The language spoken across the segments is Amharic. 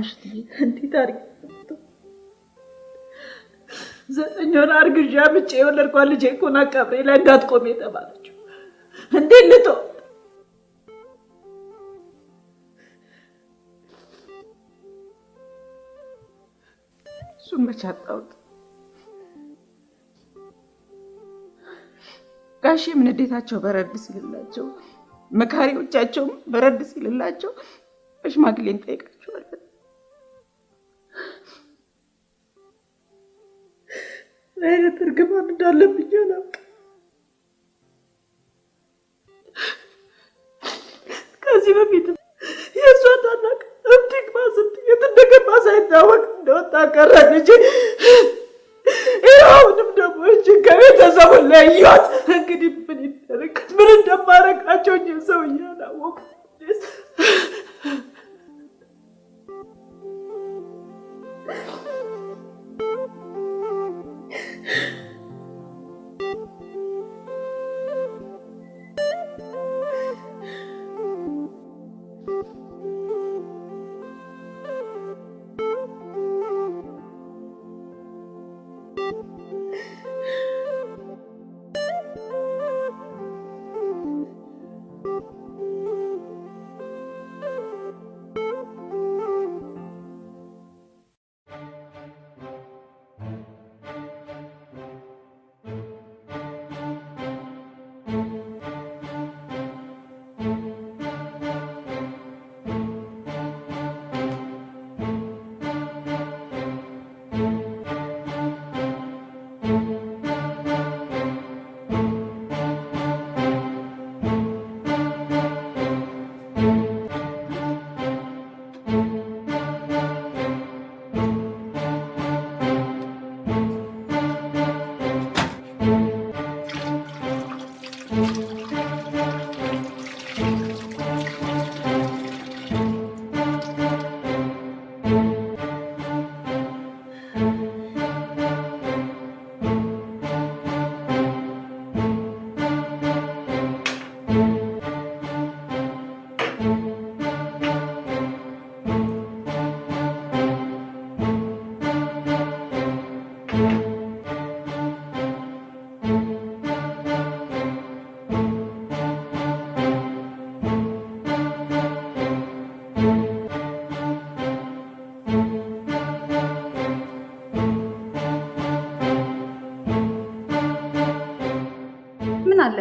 አውቃሽ እንዴት አድርጌ ዘጠኝ ወር አርግዣ ብቻ የወለድኳት ልጄ እኮ ናት ቀብሬ ላይ እንዳትቆም የተባለችው። እንዴት ልተው? እሱን መቼ አጣሁት? ጋሼም ንዴታቸው በረድ ሲልላቸው፣ መካሪዎቻቸውም በረድ ሲልላቸው በሽማግሌ እንጠይቃቸዋለን። አይነት እርግማን እንዳለብኝ አላውቅም። ከዚህ በፊት የእሷ ታላቅ እምዲግባ ስንት የት እንደገባ ሳይታወቅ እንደወጣ ቀረ ልጄ። ይኸውንም ደግሞ እጅግ ከቤተሰቡ ለያት። እንግዲህ ምን ይደረግ? ምን እንደማደርጋቸው እኚህ ሰውዬ አላወቁም።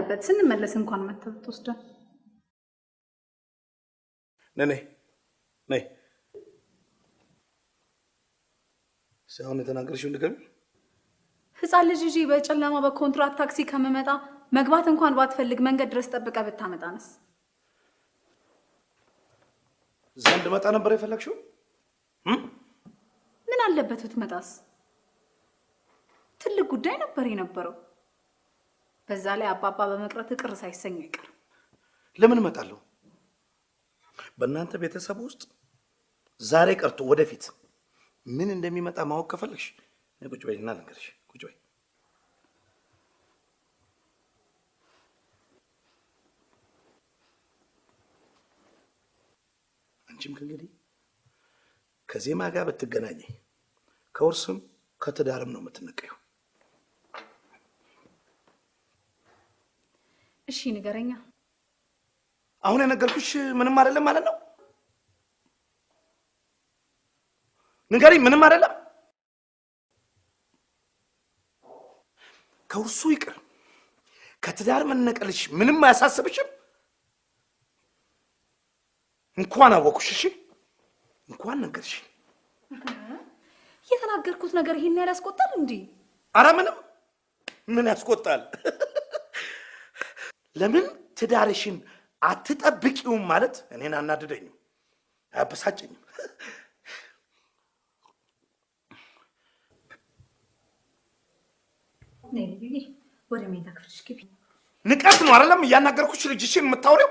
አለበት ስንመለስ እንኳን መተህ ብትወስደን። ነይ ነይ። አሁን የተናገርሽውን ድገሚ። ህፃን ልጅ ይዤ በጨለማ በኮንትራት ታክሲ ከምመጣ መግባት እንኳን ባትፈልግ መንገድ ድረስ ጠብቀ ብታመጣንስ? እዛ እንድመጣ ነበር የፈለግሽው? ምን አለበት ብትመጣስ? ትልቅ ጉዳይ ነበር የነበረው። በዛ ላይ አባባ በመቅረት ቅር ሳይሰኝ አይቀርም። ለምን እመጣለሁ? በእናንተ ቤተሰብ ውስጥ ዛሬ ቀርቶ ወደፊት ምን እንደሚመጣ ማወቅ ከፈለግሽ ቁጭ በይና ልንገርሽ። ቁጭ በይ። አንቺም ከእንግዲህ ከዜማ ጋር ብትገናኘ ከውርስም ከትዳርም ነው የምትነቀየው። እሺ ንገረኛ። አሁን የነገርኩሽ ምንም አይደለም ማለት ነው? ንገሪኝ፣ ምንም አይደለም? ከውርሱ ይቅር ከትዳር መነቀልሽ ምንም አያሳስብሽም? እንኳን አወኩሽ። እሺ እንኳን ነገርሽ። የተናገርኩት ነገር ይሄን ያህል ያስቆጣል እንዴ? አረ ምንም ምን ያስቆጣል? ለምን ትዳርሽን አትጠብቂውም ማለት እኔን አናድደኝም፣ አያበሳጨኝም። ንቀት ነው አይደለም? እያናገርኩሽ ልጅሽን የምታውሪው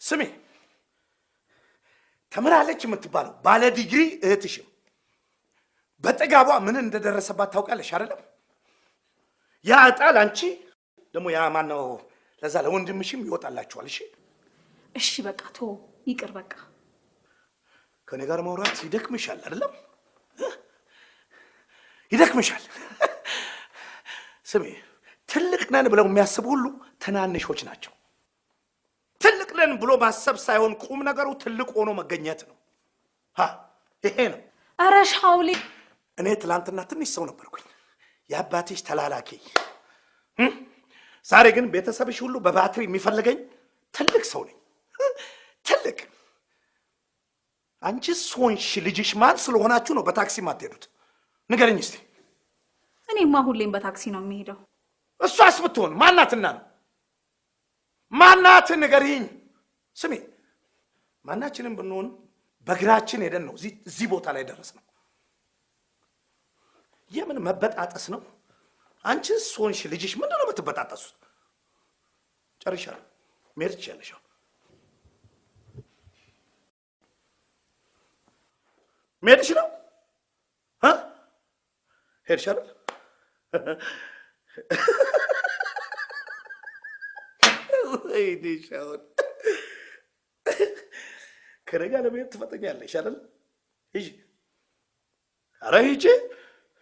ስሜ ተምራለች የምትባለው ባለ ዲግሪ እህትሽም በጥጋቧ ምን እንደደረሰባት ታውቃለሽ አይደለም? ያ ዕጣ ለአንቺ ደግሞ ያ ማነው ለዛ ለወንድምሽም ይወጣላችኋል። እሺ እሺ በቃ ቶ ይቅር በቃ ከእኔ ጋር ማውራት ይደክምሻል አይደለም? ይደክምሻል። ስሜ ትልቅ ነን ብለው የሚያስቡ ሁሉ ትናንሾች ናቸው። ትልቅ ነን ብሎ ማሰብ ሳይሆን ቁም ነገሩ ትልቅ ሆኖ መገኘት ነው። ይሄ ነው። ኧረ ሻውሌ እኔ ትላንትና ትንሽ ሰው ነበርኩኝ፣ የአባትሽ ተላላኪ። እ? ዛሬ ግን ቤተሰብሽ ሁሉ በባትሪ የሚፈልገኝ ትልቅ ሰው ነኝ። እ? ትልቅ አንቺስ ሆንሽ ልጅሽ ማን ስለሆናችሁ ነው በታክሲ ማትሄዱት? ንገረኝ እስቲ። እኔማ ሁሌም በታክሲ ነው የሚሄደው። እሷስ ብትሆን ማናትና ነው? ማናት ንገሪኝ። ስሚ፣ ማናችንም ብንሆን በእግራችን ሄደን ነው እዚህ እዚህ ቦታ ላይ ደረስ ነው። የምን መበጣጠስ ነው? አንቺስ ሆንሽ ልጅሽ ምንድን ነው የምትበጣጠሱት? ጨርሻለሁ። መሄድ ትችያለሽ። መሄድሽ ነው? ሄድሽ? ወይኔ ሻውን ጋር ለመሄድ ትፈጠኛለሽ አይደል? ሂጂ፣ ኧረ ሂጂ።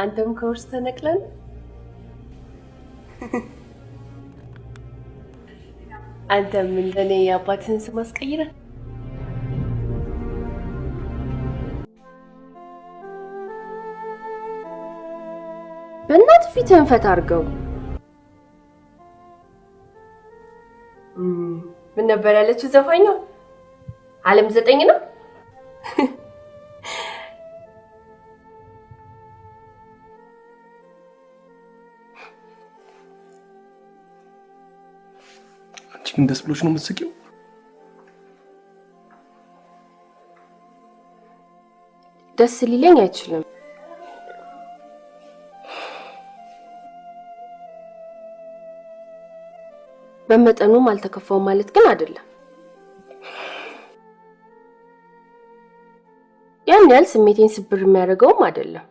አንተም ከውርስ ተነቅለን አንተም እንደኔ የአባትህን ስም አስቀይረን በእናት ፊትህን ፈታ አድርገው። ምን ነበር ያለችው ዘፋኛ? ዓለም ዘጠኝ ነው። ግን ደስ ብሎሽ ነው የምትስቂው? ደስ ሊለኝ አይችልም። በመጠኑም አልተከፋውም ማለት ግን አይደለም። ያን ያህል ስሜቴን ስብር የሚያደርገውም አይደለም።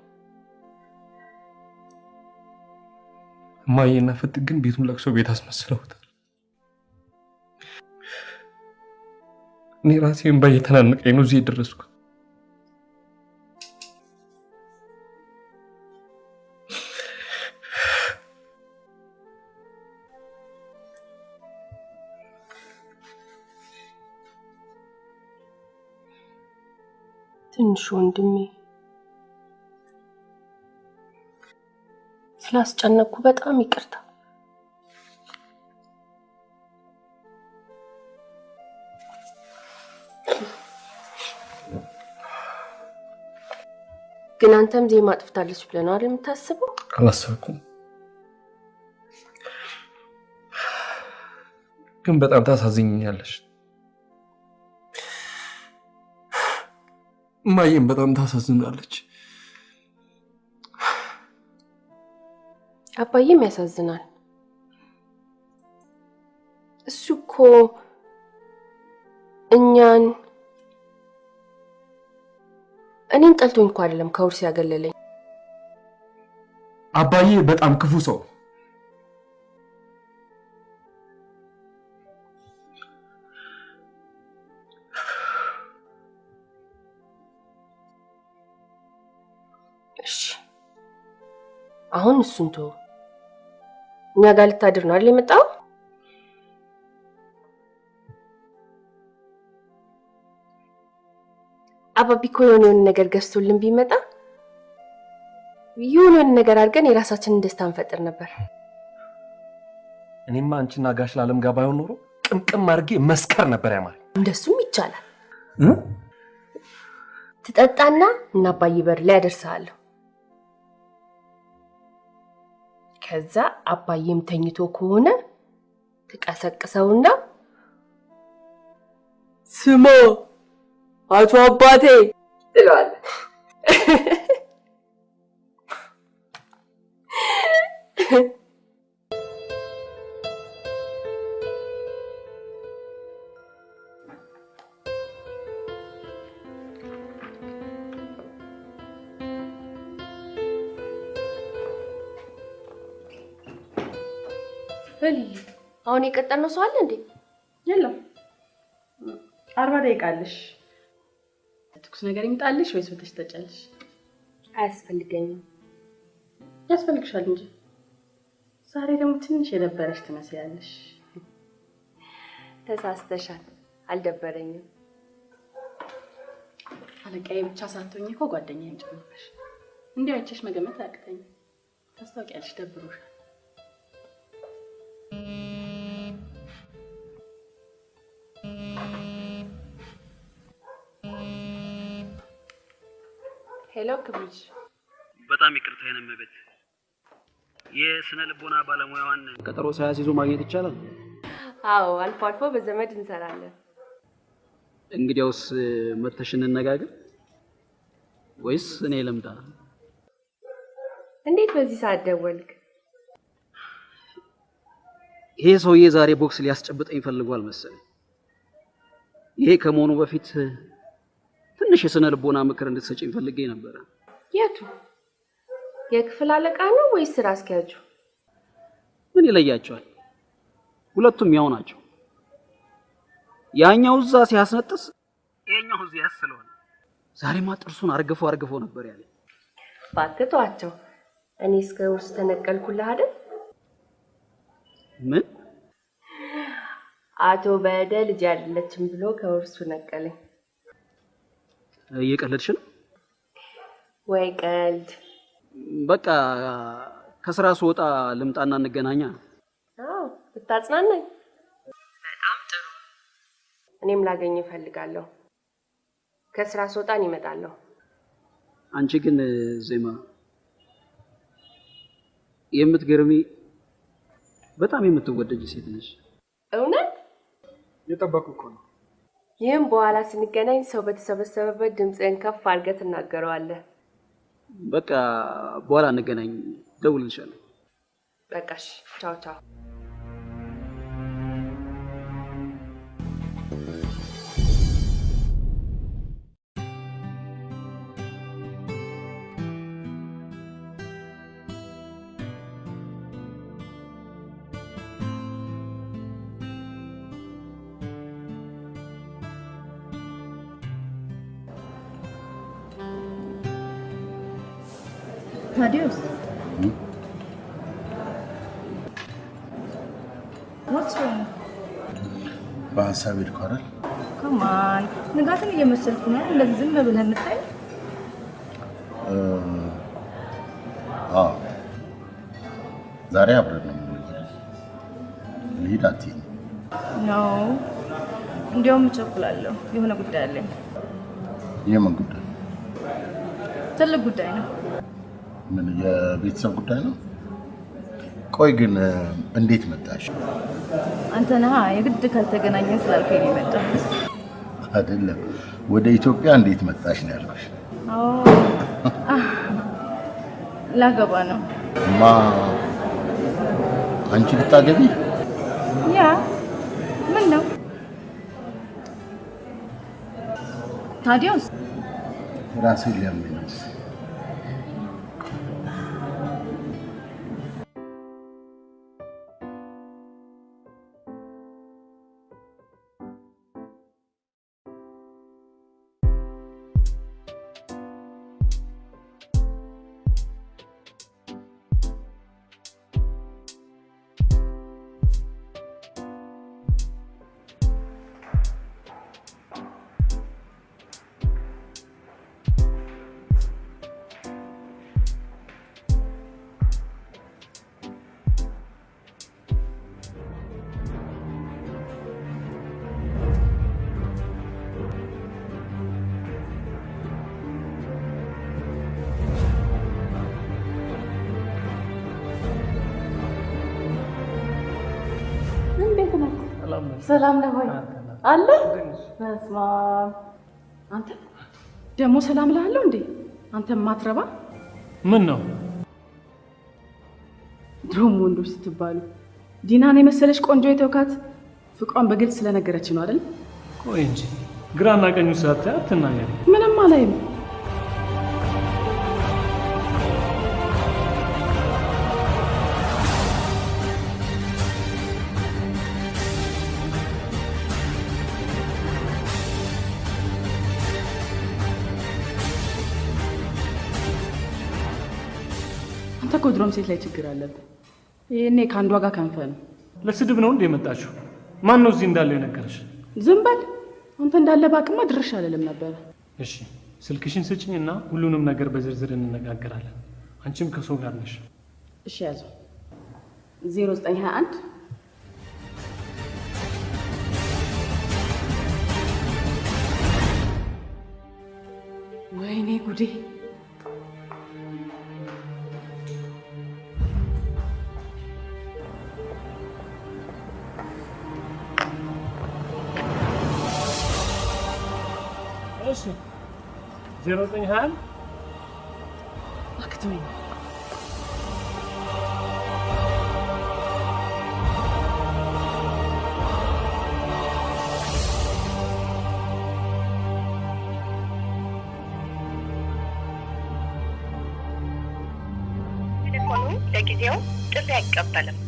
እማዬና ፍትህ ግን ቤቱን ለቅሶ ቤት አስመስለውታል። እኔ ራሴን እምባ እየተናነቀኝ ነው እዚህ የደረስኩት። ትንሽ ወንድሜ ስላስጨነቅኩ በጣም ይቅርታ። ግን አንተም ዜማ አጥፍታለች ብለህ ነው አይደል የምታስበው? አላሰብኩም፣ ግን በጣም ታሳዝኝኛለሽ። እማዬም በጣም ታሳዝናለች። አባዬም ያሳዝናል። እሱ እኮ እኛን እኔን ጠልቶኝ እኮ አይደለም ከውርስ ያገለለኝ። አባዬ በጣም ክፉ ሰው እሺ አሁን እሱን ተወው። እኛ ጋር ልታድር ነው አይደል የመጣው? አባቢ እኮ የሆነ የሆነ ነገር ገዝቶልን ቢመጣ የሆነ የሆነ ነገር አድርገን የራሳችንን ደስታ እንፈጥር ነበር። እኔማ አንቺና ጋሽ ለዓለም ጋር ባይሆን ኖሮ ጥርቅምቅም አድርጌ መስከር ነበር ያማረኝ። እንደሱም ይቻላል። ትጠጣና እና አባዬ በር ላይ ያደርሰሃለሁ። ከዛ አባዬም ተኝቶ ከሆነ ትቀሰቅሰውና ስማ አቶ አባቴ ትለዋለህ። በልዬ አሁን የቀጠርነው ሰው አለ እንዴ? የለም አርባ ደቂቃ አለሽ። ትኩስ ነገር ይምጣልሽ ወይስ ወተሽ ትጠጫለሽ? አያስፈልገኝም። ያስፈልግሻል እንጂ ዛሬ ደግሞ ትንሽ የደበረሽ ትመስያለሽ። ተሳስተሻል። አልደበረኝም። አለቃዬ ብቻ ሳትሆኝ እኮ ጓደኛዬም ጨምረሽ እንዲህ አይቼሽ መገመት አያቅተኝም። ታስታውቂያለሽ፣ ደብሮሻል። hello ክብሪት፣ በጣም ይቅርታ የኔ እመቤት። የስነ ልቦና ባለሙያዋን ቀጠሮ ሳያስይዙ ማግኘት ይቻላል? አዎ አልፎ አልፎ በዘመድ እንሰራለን። እንግዲያውስ መተሽ እንነጋገር ወይስ እኔ ልምጣ? እንዴት በዚህ ሰዓት ደወልክ? ይሄ ሰውዬ ዛሬ ቦክስ ሊያስጨብጠኝ ፈልጓል መሰለኝ። ይሄ ከመሆኑ በፊት ትንሽ የስነ ልቦና ምክር እንድትሰጪኝ ፈልጌ ነበረ። የቱ የክፍል አለቃ ነው ወይስ ስራ አስኪያጁ? ምን ይለያቸዋል? ሁለቱም ያው ናቸው። ያኛው እዛ ሲያስነጥስ፣ ይሄኛው እዚህ ያስለዋል። ዛሬማ ጥርሱን አርግፎ አርግፎ ነበር ያለ። እባክህ ተዋቸው። እኔ እስከ ውርስ ተነቀልኩልህ አይደል? ምን አቶ በደ ልጅ አይደለችም ብሎ ከውርሱ ነቀለኝ። እየቀለድሽ ነው? ወይ ቀልድ። በቃ ከስራ ስወጣ ልምጣና እንገናኛ። አዎ ብታጽናናኝ በጣም ጥሩ። እኔም ላገኝ እፈልጋለሁ። ከስራ ስወጣን ይመጣለሁ። አንቺ ግን ዜማ የምትገርሚ በጣም የምትወደጅ ሴት ነሽ። እውነት የጠበቁ እኮ ነው። ይህም በኋላ ስንገናኝ ሰው በተሰበሰበበት ድምፅህን ከፍ አድርገህ ትናገረዋለህ። በቃ በኋላ እንገናኝ፣ ደውልልሻለሁ። በቃ እሺ፣ ቻው ቻው። በሀሳብ ሄድኩ አይደል? On. ንጋትን እየመሰልኩ ነው። እንደዚህ ዝም ብለህ የምታይ አዎ ዛሬ አብረን ነው የምንውለው። ልሂድ አትይኝ? ነው። እንዲያውም እቸኩላለሁ። የሆነ ጉዳይ አለኝ። የምን ጉዳይ? ትልቅ ጉዳይ ነው። ምን የቤተሰብ ጉዳይ ነው? ቆይ ግን እንዴት መጣሽ? አንተ ነህ የግድ ካልተገናኘን ስላልከኝ ነው የመጣሁት። አይደለም ወደ ኢትዮጵያ እንዴት መጣሽ ነው ያልኩሽ። ላገባ ነው። ማ አንቺ ልታገቢ? ያ ምን ነው ታዲዮስ? ራሴን ሊያመኝ ነው። ሰላም ነህ ወይ? አለ በስመ አብ። አንተ ደግሞ ሰላም እልሃለሁ እንዴ? አንተ ማትረባ ምን ነው ድሮም ወንዶች ስትባሉ ዲናን የመሰለች ቆንጆ የተውካት ፍቅሯን በግልጽ ስለነገረች ነው አይደል? ቆይ እንጂ ግራና ቀኙ ሳታይ አትናገሪ። ምንም አላይም። ድሮም ሴት ላይ ችግር አለብህ። ይሄኔ ከአንዷ ጋር ከንፈ ነው። ለስድብ ነው እንዴ የመጣችሁ? ማን ነው እዚህ እንዳለው የነገረሽ? ዝም በል አንተ እንዳለ ባቅማ ድርሽ አልልም ነበረ። እሺ ስልክሽን ስጭኝና ሁሉንም ነገር በዝርዝር እንነጋገራለን። አንቺም ከሰው ጋር ነሽ። እሺ ያዘው 0921 ወይኔ ጉዴ! ዜሮ ዘጠኝ ሀያ አንድ አክትመኝ ቴሌፎኑ ለጊዜው ጥሪ አይቀበልም።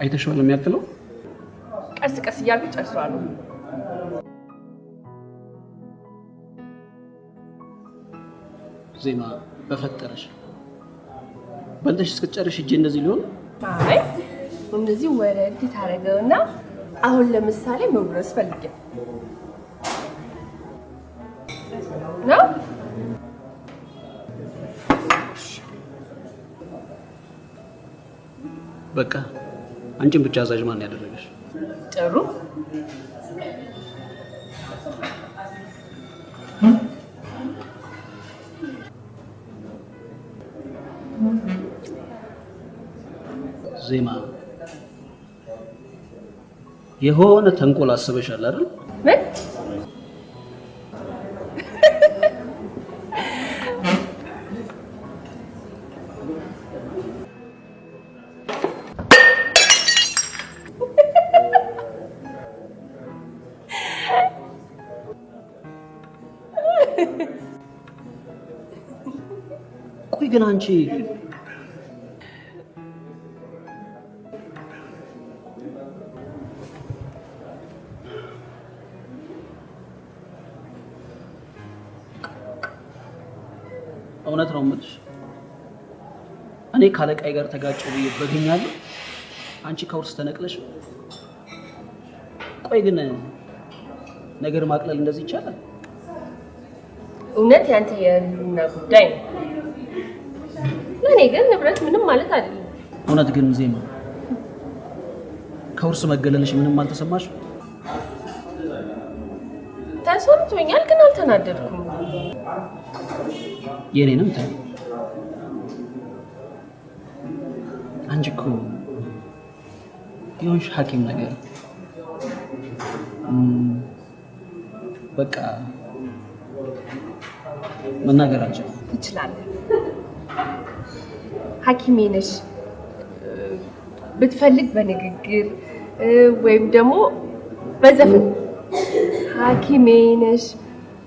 አይተሽዋል የሚያክለው ቀስ ቀስ እያልኩ ጨርሰዋለሁ። ዜማ በፈጠረሽ በልተሽ እስክትጨርሽ እጄ እንደዚህ ሊሆን አይ እንደዚህ ወረድ ታደርገውና አሁን ለምሳሌ መጉረስ ፈልጌ ነው። በቃ አንቺን ብቻ አዛዥ ማን ያደረገሽ? ጥሩ ዜማ የሆነ ተንኮል አስበሻል አይደል? ምን እውነት ነው የምልሽ እኔ ካለቃይ ጋር ተጋጨው ብዬ በግኛለሁ አንቺ ከውርስ ተነቅለሽ ቆይ ግን ነገር ማቅለል እንደዚህ ይቻላል እውነት ያንተ የህልውና ጉዳይ ነው። ለእኔ ግን ንብረት ምንም ማለት አይደለም። እውነት ግን ዜማ ከውርስ መገለልሽ ምንም አልተሰማሽ ተሰምቶኛል፣ ግን አልተናደድኩም። የኔንም ተ አንቺ እኮ የሆንሽ ሐኪም ነገር። በቃ መናገራቸው ትችላለህ። ሐኪሜ ነሽ። ብትፈልግ በንግግር ወይም ደግሞ በዘፈን። ሐኪሜ ነሽ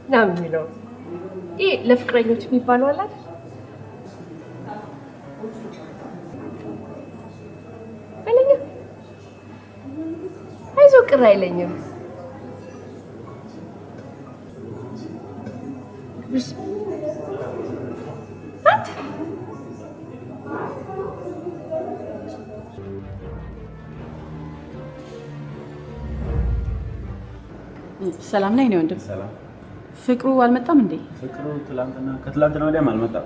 ምናምን የሚለው ይህ ለፍቅረኞች የሚባለው አለ አይደል? በለኛ አይዞህ፣ ቅር አይለኝም። ሰላም ላይ ነው ወንድም። ፍቅሩ አልመጣም እንዴ? ፍቅሩ ትላንትና ከትላንትና ወዲያም አልመጣም።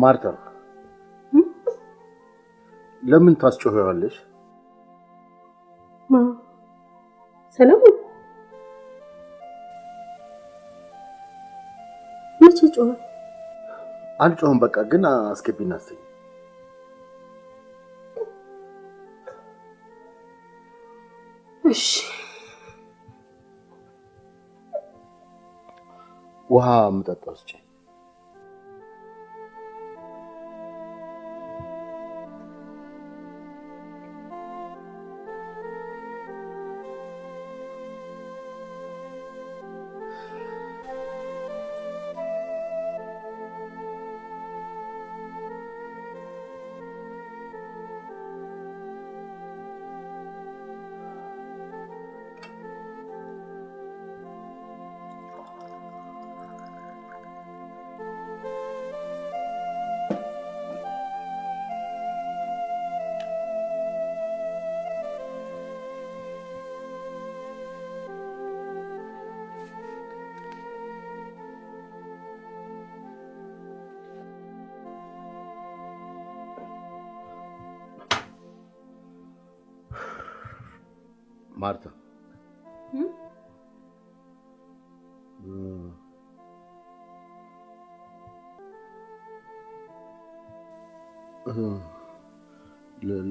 ማርታ ለምን ታስጮኸዋለሽ? ማ ሰለሞን መቼ ጮኸ? አልጮህም። በቃ ግን አስገቢና አስተኝ። እሺ ውሃ የምጠጣው እስኪ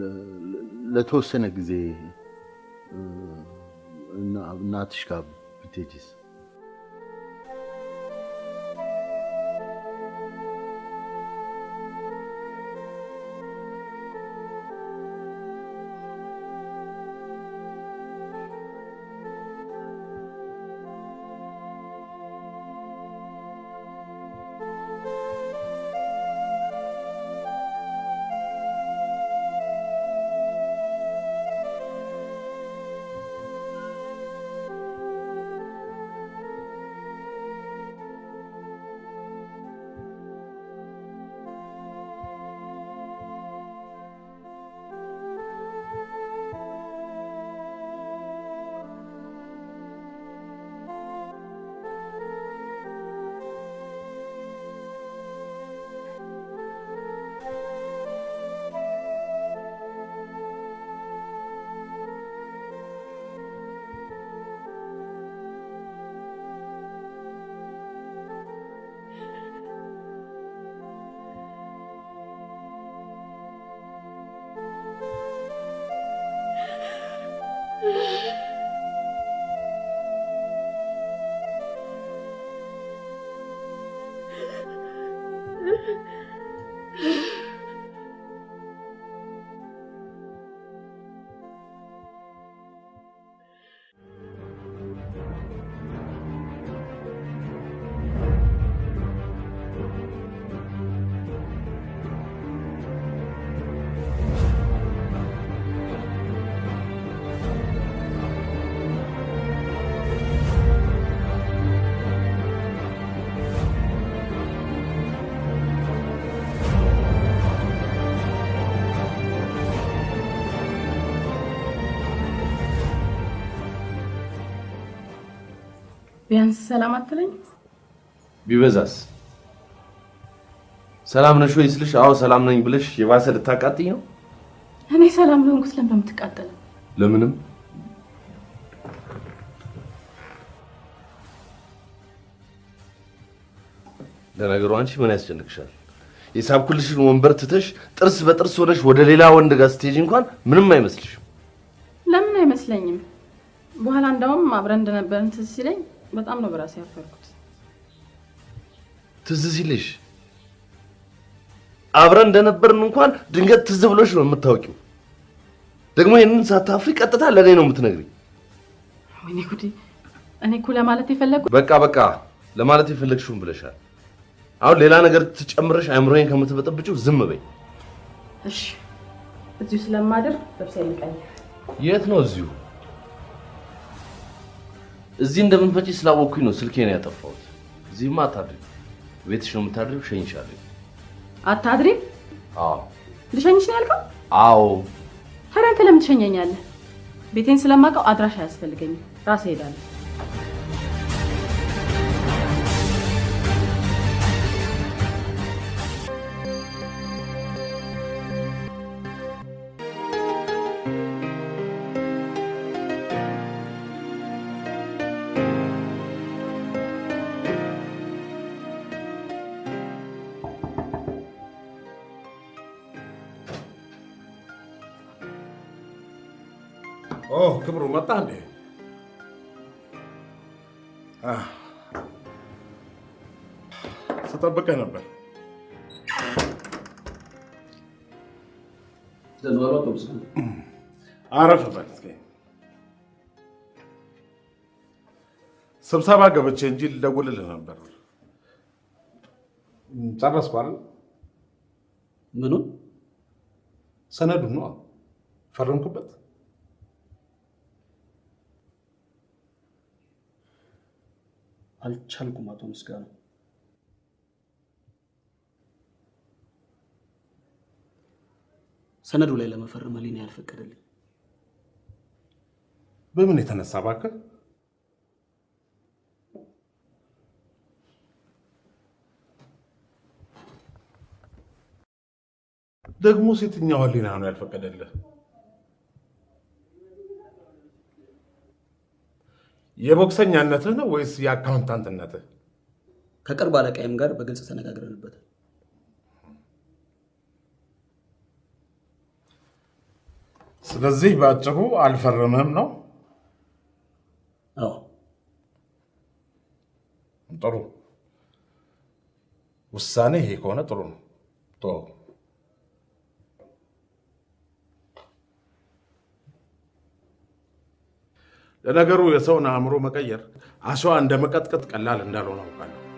ለ- ለተወሰነ ጊዜ እና እናትሽ ጋር ብትሄጂስ? ሰላም አትለኝ? ቢበዛስ? ሰላም ነሽ ወይ ስልሽ አዎ ሰላም ነኝ ብለሽ የባሰ ልታቃጥኝ ነው? እኔ ሰላም ለሆንኩ ስለምን በምትቃጠለው? ለምንም ለነገሩ አንቺ ምን ያስጨንቅሻል? የሳብኩልሽን ወንበር ትተሽ ጥርስ በጥርስ ሆነሽ ወደ ሌላ ወንድ ጋር ስትሄጂ እንኳን ምንም አይመስልሽም። ለምን አይመስለኝም? በኋላ እንደውም አብረን እንደነበርን ትዝ ሲለኝ በጣም ነው በራሴ ያፈርኩት። ትዝ ሲልሽ አብረን እንደነበርን እንኳን ድንገት ትዝ ብሎሽ ነው የምታውቂው። ደግሞ ይህንን ሳታፍሪ ቀጥታ ለእኔ ነው የምትነግሪኝ። ወይኔ ጉዴ! እኔ እኮ ለማለት የፈለግኩት በቃ በቃ ለማለት የፈለግሽውን ብለሻል። አሁን ሌላ ነገር ትጨምረሽ አእምሮዬን ከምትበጠብጪው ዝም በይ። እሺ፣ እዚሁ ስለማድር ልብሴ ልቀይር። የት ነው እዚሁ? እዚህ እንደምትመጪ ስላወቅኩኝ ነው ስልኬን ያጠፋሁት። እዚህማ አታድሪም። ቤትሽ ነው የምታድሪው። እሸኝሻለሁ። አታድሪም? አዎ ልሸኝሽ ነው ያልከው? አዎ። ታዲያ አንተ ለምን ትሸኘኛለህ? ቤቴን ስለማውቀው አድራሻ አያስፈልገኝም። ራሴ እሄዳለሁ። ስብሰባ ገብቼ እንጂ ልደውልልህ ነበር። ጨረስኩ አይደል? ምኑን? ሰነዱን ነው ፈረምኩበት። አልቻልኩም አቶ ምስጋና። ሰነዱ ላይ ለመፈረም ህሊና ያልፈቀደልኝ። በምን የተነሳ እባክህ? ደግሞ ሴትኛው ህሊና ነው ያልፈቀደልህ? የቦክሰኛነትህ ነው ወይስ የአካውንታንትነትህ? ከቅርብ አለቃይም ጋር በግልጽ ተነጋግረንበታል። ስለዚህ በአጭሩ አልፈረምህም ነው? አዎ። ጥሩ ውሳኔ ይሄ ከሆነ ጥሩ ነው። ተወው። ለነገሩ የሰውን አእምሮ መቀየር አሸዋ እንደ መቀጥቀጥ ቀላል እንዳልሆነ አውቃለሁ።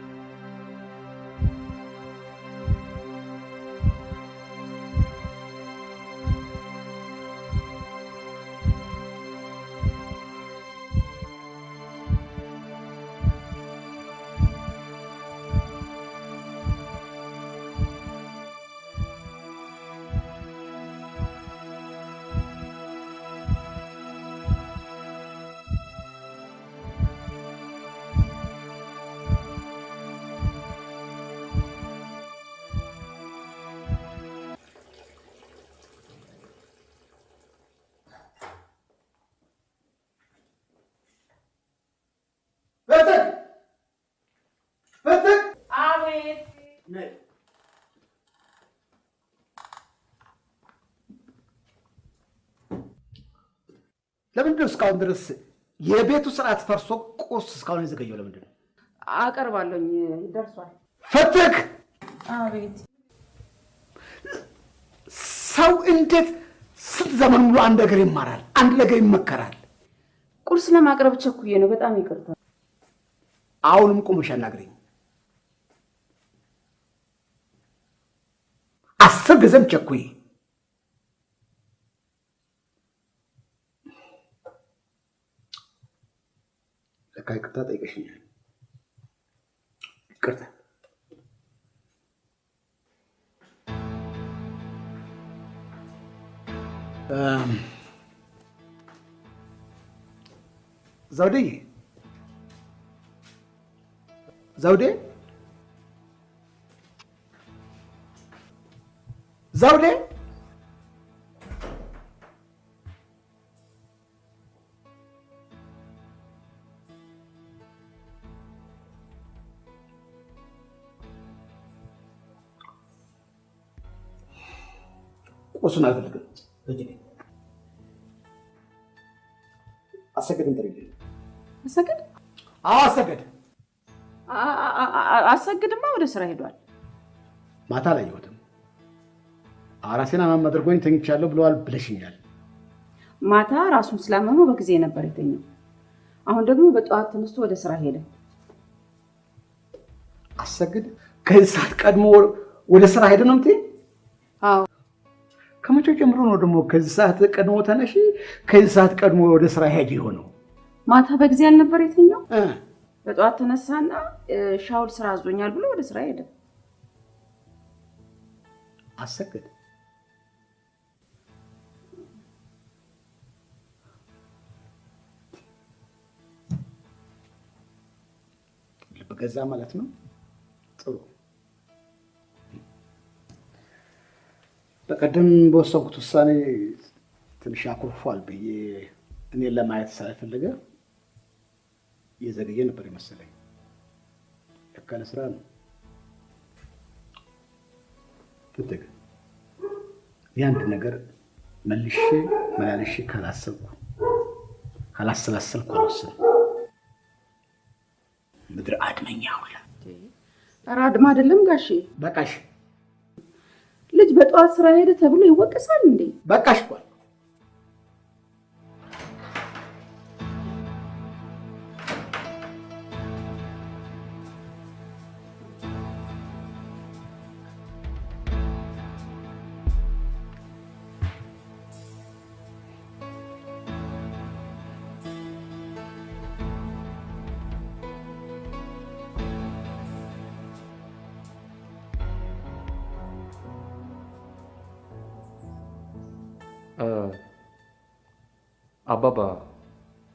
እስካሁን ድረስ የቤቱ ስርዓት ፈርሶ ቁርስ እስካሁን የዘገየው? ለምንድን ነው? አቀርባለሁኝ። ደርሷል። ፍትህ! አቤት ሰው እንዴት ስንት ዘመን ሙሉ አንድ ነገር ይማራል፣ አንድ ነገር ይመከራል? ቁርስ ለማቅረብ ቸኩዬ ነው። በጣም ይቅርታ። አሁንም ቁመሽ አናግረኝ። አስር ጊዜም ቸኩዬ ለካ ይቅርታ ጠይቀሽኛል። ይቅርታ እም፣ ዘውዴ ዘውዴ ዘውዴ ቁርሱን አልፈልግም። በጅኔ አሰግድን ጥሪልኝ። አሰግድ አዎ አሰግድ። አ- አ- አ- አሰግድማ ወደ ስራ ሄዷል። ማታ አላየሁትም። ራሴን አመም አድርጎኝ ተኝቻለሁ ብለዋል ብለሽኛል። ማታ ራሱን ስላመመው በጊዜ ነበር የተኛው። አሁን ደግሞ በጠዋት ተነስቶ ወደ ስራ ሄደ። አሰግድ ከዚህ ሰዓት ቀድሞ ወደ ስራ ሄደ ነው የምትይኝ? አዎ ከመቼው ጀምሮ ነው ደግሞ ከዚህ ሰዓት ቀድሞ ተነሺ፣ ከዚህ ሰዓት ቀድሞ ወደ ስራ ሄድ የሆነው? ማታ በጊዜ አልነበር የተኛው? በጠዋት ተነሳና ሻውል ስራ አዞኛል ብሎ ወደ ስራ ሄደ። አሰግድ ልብ ገዛ ማለት ነው። በቀደም በወሰንኩት ውሳኔ ትንሽ አኩርፏል ብዬ እኔን ለማየት ስለፈለገ የዘገየ ነበር የመሰለኝ። ለካ ለስራ ነው። ፍትግ የአንድ ነገር መልሼ መላልሼ ካላሰብኩ ካላሰላሰልኩ አልወስንም። ምድር አድመኛ ሁላ ኧረ አድማ አይደለም ጋሼ። በቃሽ ልጅ በጠዋት ስራ ሄደ ተብሎ ይወቀሳል እንዴ? በቃሽ እኮ አባባ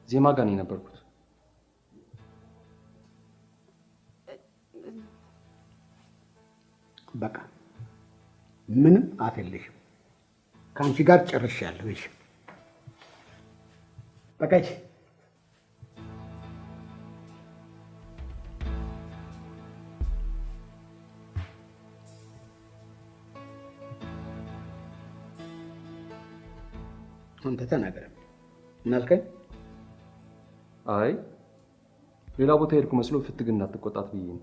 ዜማ ጋር ነው የነበርኩት። በቃ ምንም አፍ የለሽም። ከአንቺ ጋር ጨርሻለሁ። እሺ በቃ ሂጂ። አንተ ተናገር። ምን አልከኝ? አይ ሌላ ቦታ ሄድኩ መስሎ ፍትግ እንዳትቆጣት ብዬ ነው።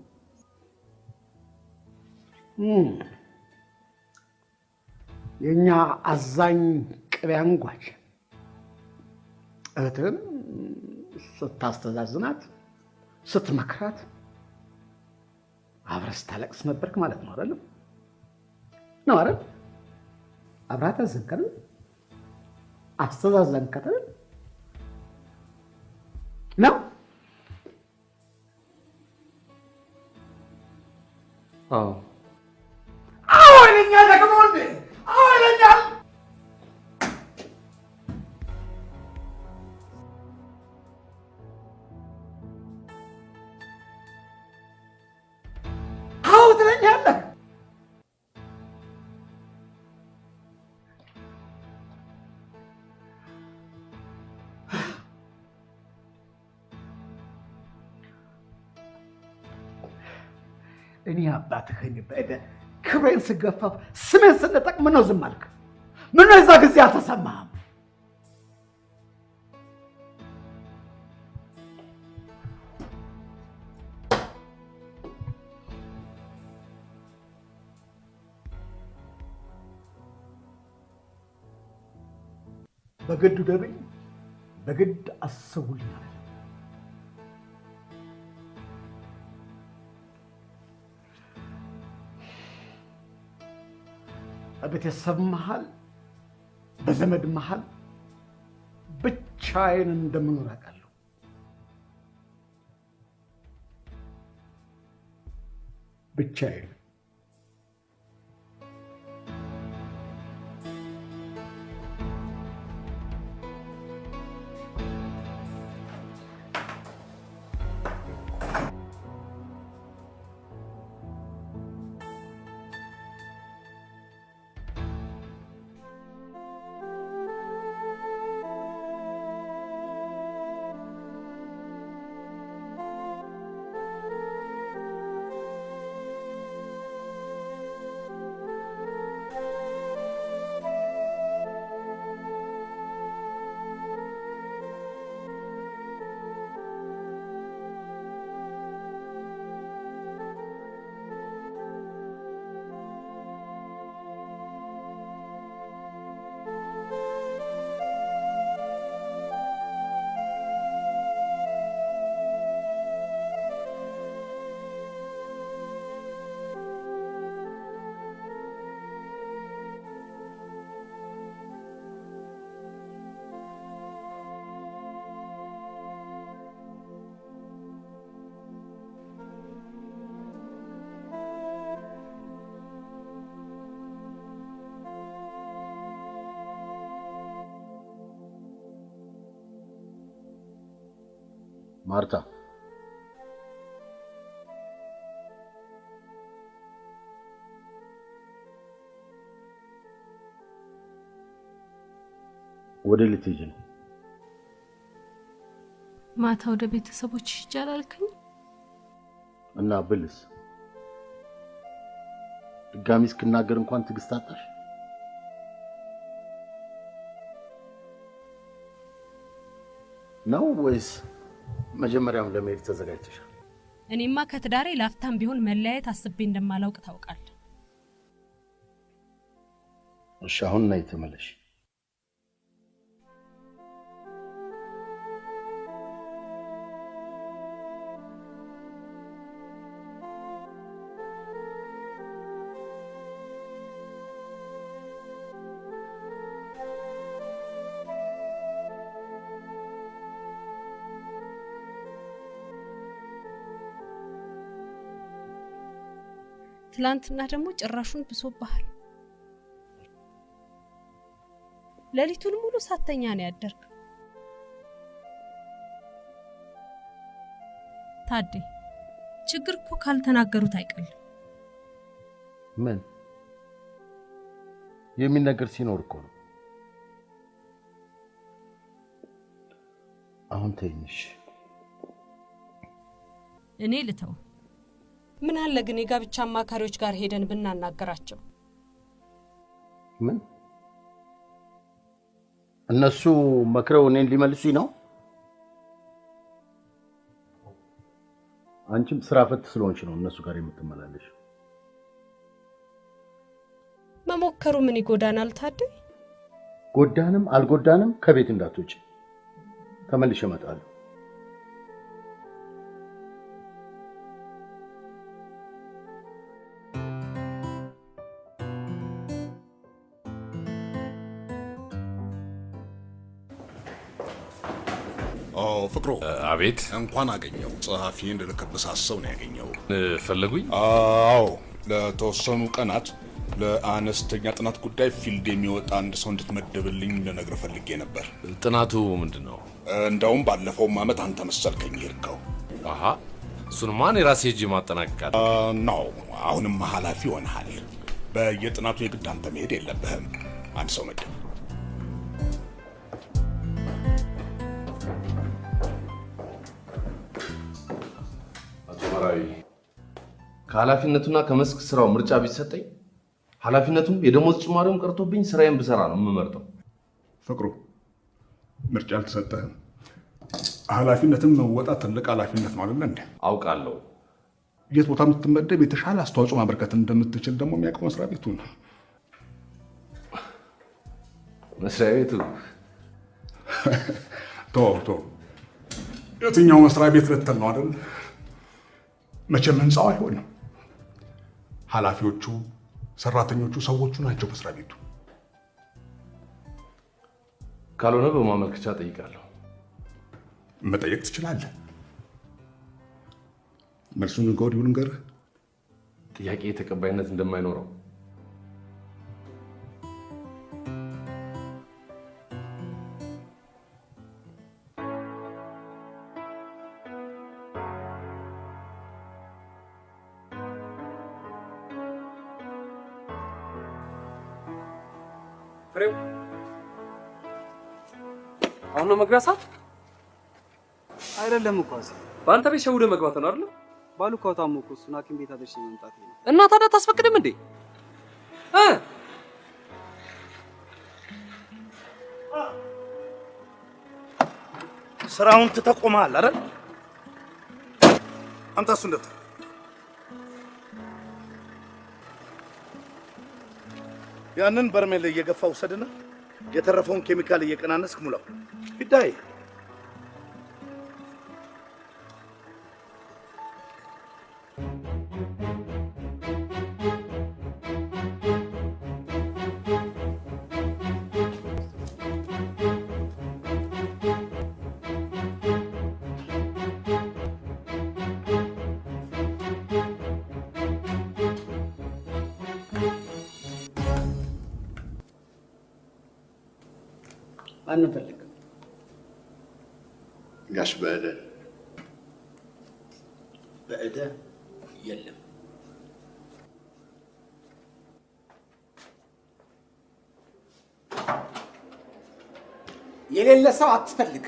የእኛ አዛኝ ቅቤ አንጓች እህትህን ስታስተዛዝናት ስትመክራት አብረህ ስታለቅስ ነበርክ ማለት ነው አይደለም? ነው አይደል? አብረሃት አዘንክ አይደል? ነው? አዎ። አዎ ይለኛል ደግሞ እኔ አባትህን በደ ክብሬን ስገፈፍ ስሜን ስንጠቅ ምኖ ዝም አልክ? ምነው የዛ ጊዜ አልተሰማህም? በግድ ውደዱኝ፣ በግድ አስቡልኝ በቤተሰብ መሃል፣ በዘመድ መሃል ብቻዬን እንደምኖር አውቃለሁ። ብቻዬን ወደ ልትሄጂ ነው? ማታ ወደ ቤተሰቦች አልከኝ? እና ብልስ ድጋሚ እስክናገር እንኳን ትዕግስት አጣሽ? ነው ወይስ መጀመሪያም ለመሄድ ተዘጋጅተሻል? እኔማ ከትዳሬ ላፍታም ቢሆን መለያየት አስቤ እንደማላውቅ ታውቃለህ። እሺ አሁን ነይ ተመለሽ። ትላንትና ደግሞ ጭራሹን ብሶብሃል። ሌሊቱን ሙሉ ሳተኛ ነው ያደርግ። ታዴ ችግር እኮ ካልተናገሩት አይቀልም። ምን የሚነገር ሲኖር እኮ ነው። አሁን ተይኝሽ። እኔ ልተው። ምን አለ ግን የጋብቻ አማካሪዎች ጋር ሄደን ብናናገራቸው? ምን እነሱ መክረው እኔን ሊመልሱኝ ነው? አንቺም ስራ ፈት ስለሆንሽ ነው እነሱ ጋር የምትመላለሽ። መሞከሩ ምን ይጎዳናል? ታዴ ጎዳንም አልጎዳንም ከቤት እንዳትወጪ። ተመልሼ እመጣለሁ። ፍቅሩ አቤት። እንኳን አገኘው። ጸሐፊ እንድልክብህ ሳስብ ነው ያገኘው። ፈለጉኝ? አዎ፣ ለተወሰኑ ቀናት ለአነስተኛ ጥናት ጉዳይ ፊልድ የሚወጣ አንድ ሰው እንድትመደብልኝ ልነግርህ ፈልጌ ነበር። ጥናቱ ምንድን ነው? እንደውም ባለፈውም ዓመት አንተ መሰልከኝ ሄድከው። አሀ፣ እሱንማ እኔ ራሴ ሄጄ ማጠናቀቃል ነው። አሁንም ኃላፊ ሆነሃል። በየጥናቱ የግድ አንተ መሄድ የለብህም። አንድ ሰው መደብ። ከኃላፊነቱና ከመስክ ስራው ምርጫ ቢሰጠኝ ኃላፊነቱም የደሞዝ ጭማሪውም ቀርቶብኝ ስራዬን ብሰራ ነው የምመርጠው። ፍቅሩ ምርጫ አልተሰጠህም። ኃላፊነትን መወጣት ትልቅ ኃላፊነት ነው አይደለ እንዴ? አውቃለሁ። የት ቦታ የምትመደብ የተሻለ አስተዋጽኦ ማበርከት እንደምትችል ደግሞ የሚያውቀው መስሪያ ቤቱ ነው። መስሪያ ቤቱ ቶ ቶ የትኛው መስሪያ ቤት ልትል ነው አይደል? መቼም ህንፃው አይሆንም። ኃላፊዎቹ፣ ሰራተኞቹ፣ ሰዎቹ ናቸው መስሪያ ቤቱ። ካልሆነ በማመልከቻ ጠይቃለሁ። መጠየቅ ትችላለህ። መልሱን ከወዲሁ ልንገርህ። ጥያቄ ተቀባይነት እንደማይኖረው ነው መግቢያ ሰዓት? አይደለም እኮ እዚህ በአንተ ቤት ሸውደ መግባት ነው አይደል? ባሉካው ታሞ እኮ እሱን ሐኪም ቤት አድርሼ መምጣት ነው። እና ታዲያ አታስፈቅድም እንዴ? እ ስራውን ትተህ ቆመሃል አይደል? አምጣ እሱን ደብተር። ያንን በርሜል እየገፋ ውሰድና የተረፈውን ኬሚካል እየቀናነስክ ሙላው። ሂዳይ አንፈልግ ጋሽ በእደ በእደ የለም። የሌለ ሰው አትፈልግ።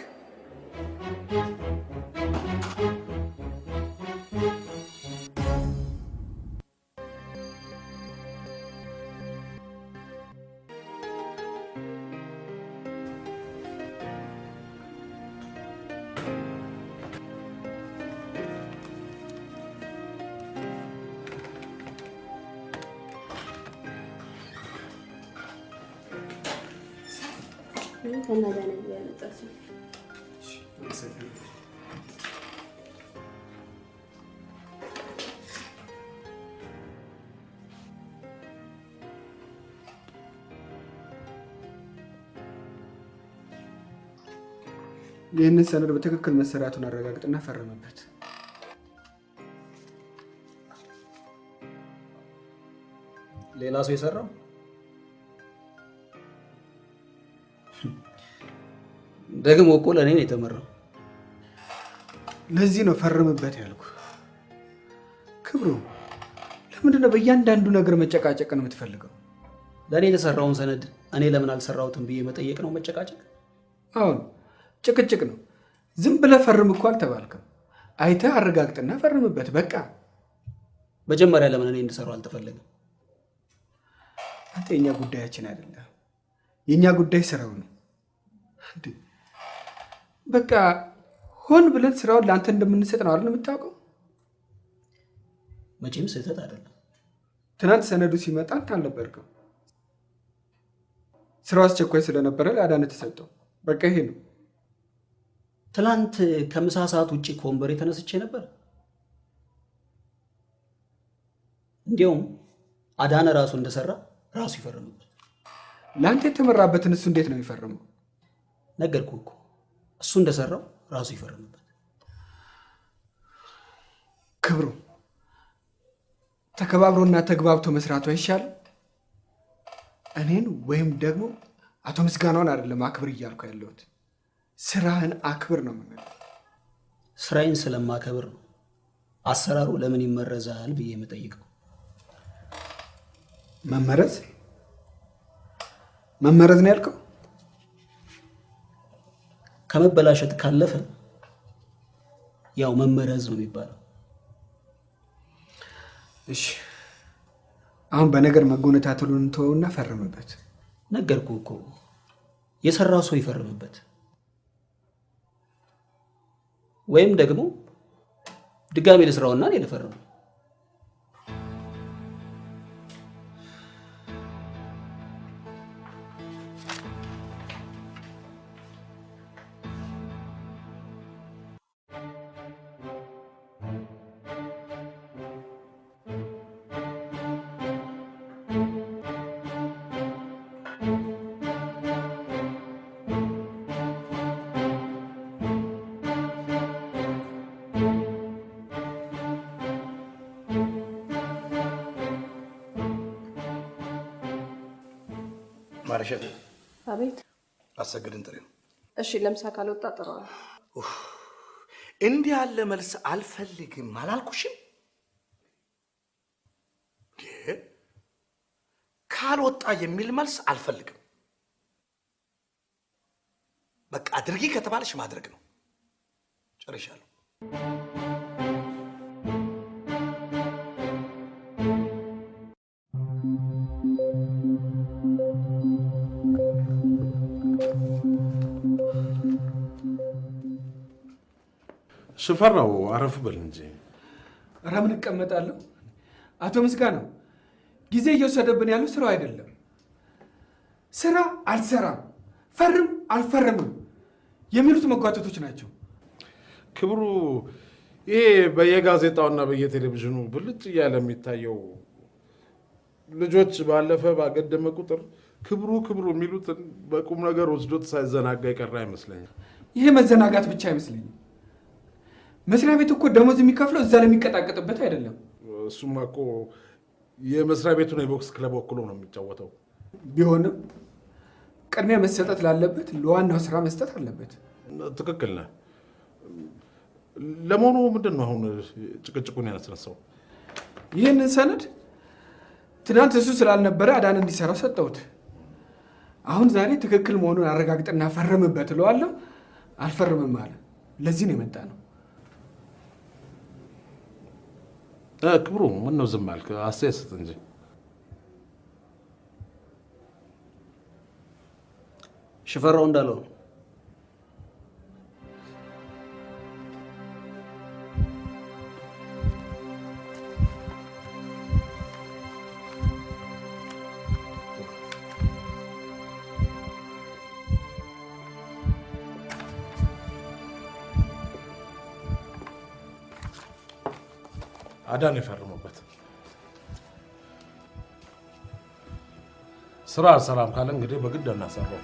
ይህንን ሰነድ በትክክል መሰራቱን አረጋግጥና ፈረመበት። ሌላ ሰው የሰራው ደግሞ እኮ ለእኔ ነው የተመራው። ለዚህ ነው ፈርምበት ያልኩ። ክብሩ፣ ለምንድን ነው በእያንዳንዱ ነገር መጨቃጨቅ ነው የምትፈልገው? ለእኔ የተሰራውን ሰነድ እኔ ለምን አልሰራሁትም ብዬ መጠየቅ ነው መጨቃጨቅ? አሁን ጭቅጭቅ ነው። ዝም ብለህ ፈርም እኮ አልተባልክም። አይተህ አረጋግጥና ፈርምበት። በቃ መጀመሪያ ለምን እኔ እንድሰራው አልተፈለገም? አንተ የእኛ ጉዳያችን አይደለም። የእኛ ጉዳይ ስራው ነው። በቃ ሆን ብለን ስራውን ለአንተ እንደምንሰጥ ነው አይደል የምታውቀው? መቼም ስህተት አይደለም። ትናንት ሰነዱ ሲመጣ አንተ አልነበርክም። ስራው አስቸኳይ ስለነበረ ለአዳነ ተሰጠው። በቃ ይሄ ነው። ትላንት ከምሳ ሰዓት ውጭ ከወንበሬ ተነስቼ ነበር። እንዲያውም አዳነ ራሱ እንደሰራ ራሱ ይፈርምበት። ለአንተ የተመራበትን እሱ እንዴት ነው የሚፈርመው? ነገርኩህ እኮ እሱ እንደሰራው ራሱ ይፈርምበት። ክብሩ ተከባብሮና ተግባብቶ መስራቱ አይሻልም? እኔን ወይም ደግሞ አቶ ምስጋናውን አይደለም አክብር እያልኩ ያለሁት ስራህን አክብር ነው የምንለው። ስራዬን ስለማከብር ነው አሰራሩ ለምን ይመረዛል ብዬ የምጠይቀው። መመረዝ መመረዝ ነው ያልከው? ከመበላሸት ካለፈ ያው መመረዝ ነው የሚባለው። እሺ አሁን በነገር መጎነታተሉን እንተወውና ፈርምበት። ነገርኩህ እኮ የሰራው ሰው ይፈርምበት፣ ወይም ደግሞ ድጋሜ ልስራውና እኔ ልፈርም። ማረሸት አቤት። አሰግድን ጥሪ ነው። እሺ፣ ለምሳ ካልወጣ ጥሩ እንዲህ ያለ መልስ አልፈልግም አላልኩሽም? ካልወጣ የሚል መልስ አልፈልግም። በቃ አድርጊ ከተባለሽ ማድረግ ነው። ጨርሻለሁ። ሽፈራው አረፍ በል እንጂ። ኧረ ምን እቀመጣለሁ? አቶ ምስጋናው ጊዜ እየወሰደብን ያለው ስራው አይደለም። ስራ አልሰራም፣ ፈርም አልፈርምም የሚሉት መጓተቶች ናቸው። ክብሩ ይሄ በየጋዜጣውና በየቴሌቪዥኑ ብልጭ እያለ የሚታየው ልጆች ባለፈ ባገደመ ቁጥር ክብሩ ክብሩ የሚሉትን በቁም ነገር ወስዶት ሳይዘናጋ የቀረ አይመስለኝም። ይሄ መዘናጋት ብቻ አይመስለኝም። መስሪያ ቤት እኮ ደሞዝ የሚከፍለው እዛ ለሚቀጣቀጥበት አይደለም። እሱማ እኮ የመስሪያ ቤቱን የቦክስ ክለብ ወክሎ ነው የሚጫወተው። ቢሆንም ቅድሚያ መሰጠት ላለበት ለዋናው ስራ መስጠት አለበት። ትክክል ነህ። ለመሆኑ ምንድን ነው አሁን ጭቅጭቁን ያስነሳው? ይህንን ሰነድ ትናንት እሱ ስላልነበረ አዳን እንዲሰራው ሰጠሁት። አሁን ዛሬ ትክክል መሆኑን አረጋግጥና ፈርምበት እለዋለሁ። አልፈርምም አለ። ለዚህ ነው የመጣ ነው። እ፣ ክብሩ ምን ነው ዝም አልክ? አስተያየት ስጥ እንጂ። ሽፈራው እንዳለው ነው። አዳን የፈረመበት ስራ አልሰራም ካለ እንግዲህ በግድ እናሰራው።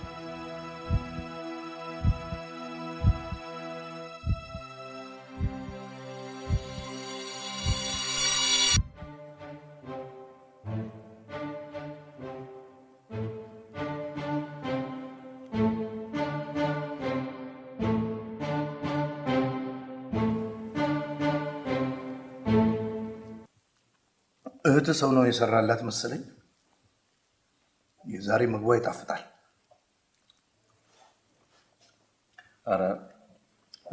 እህት ሰው ነው የሰራላት መሰለኝ። የዛሬ ምግቧ ይጣፍጣል። ኧረ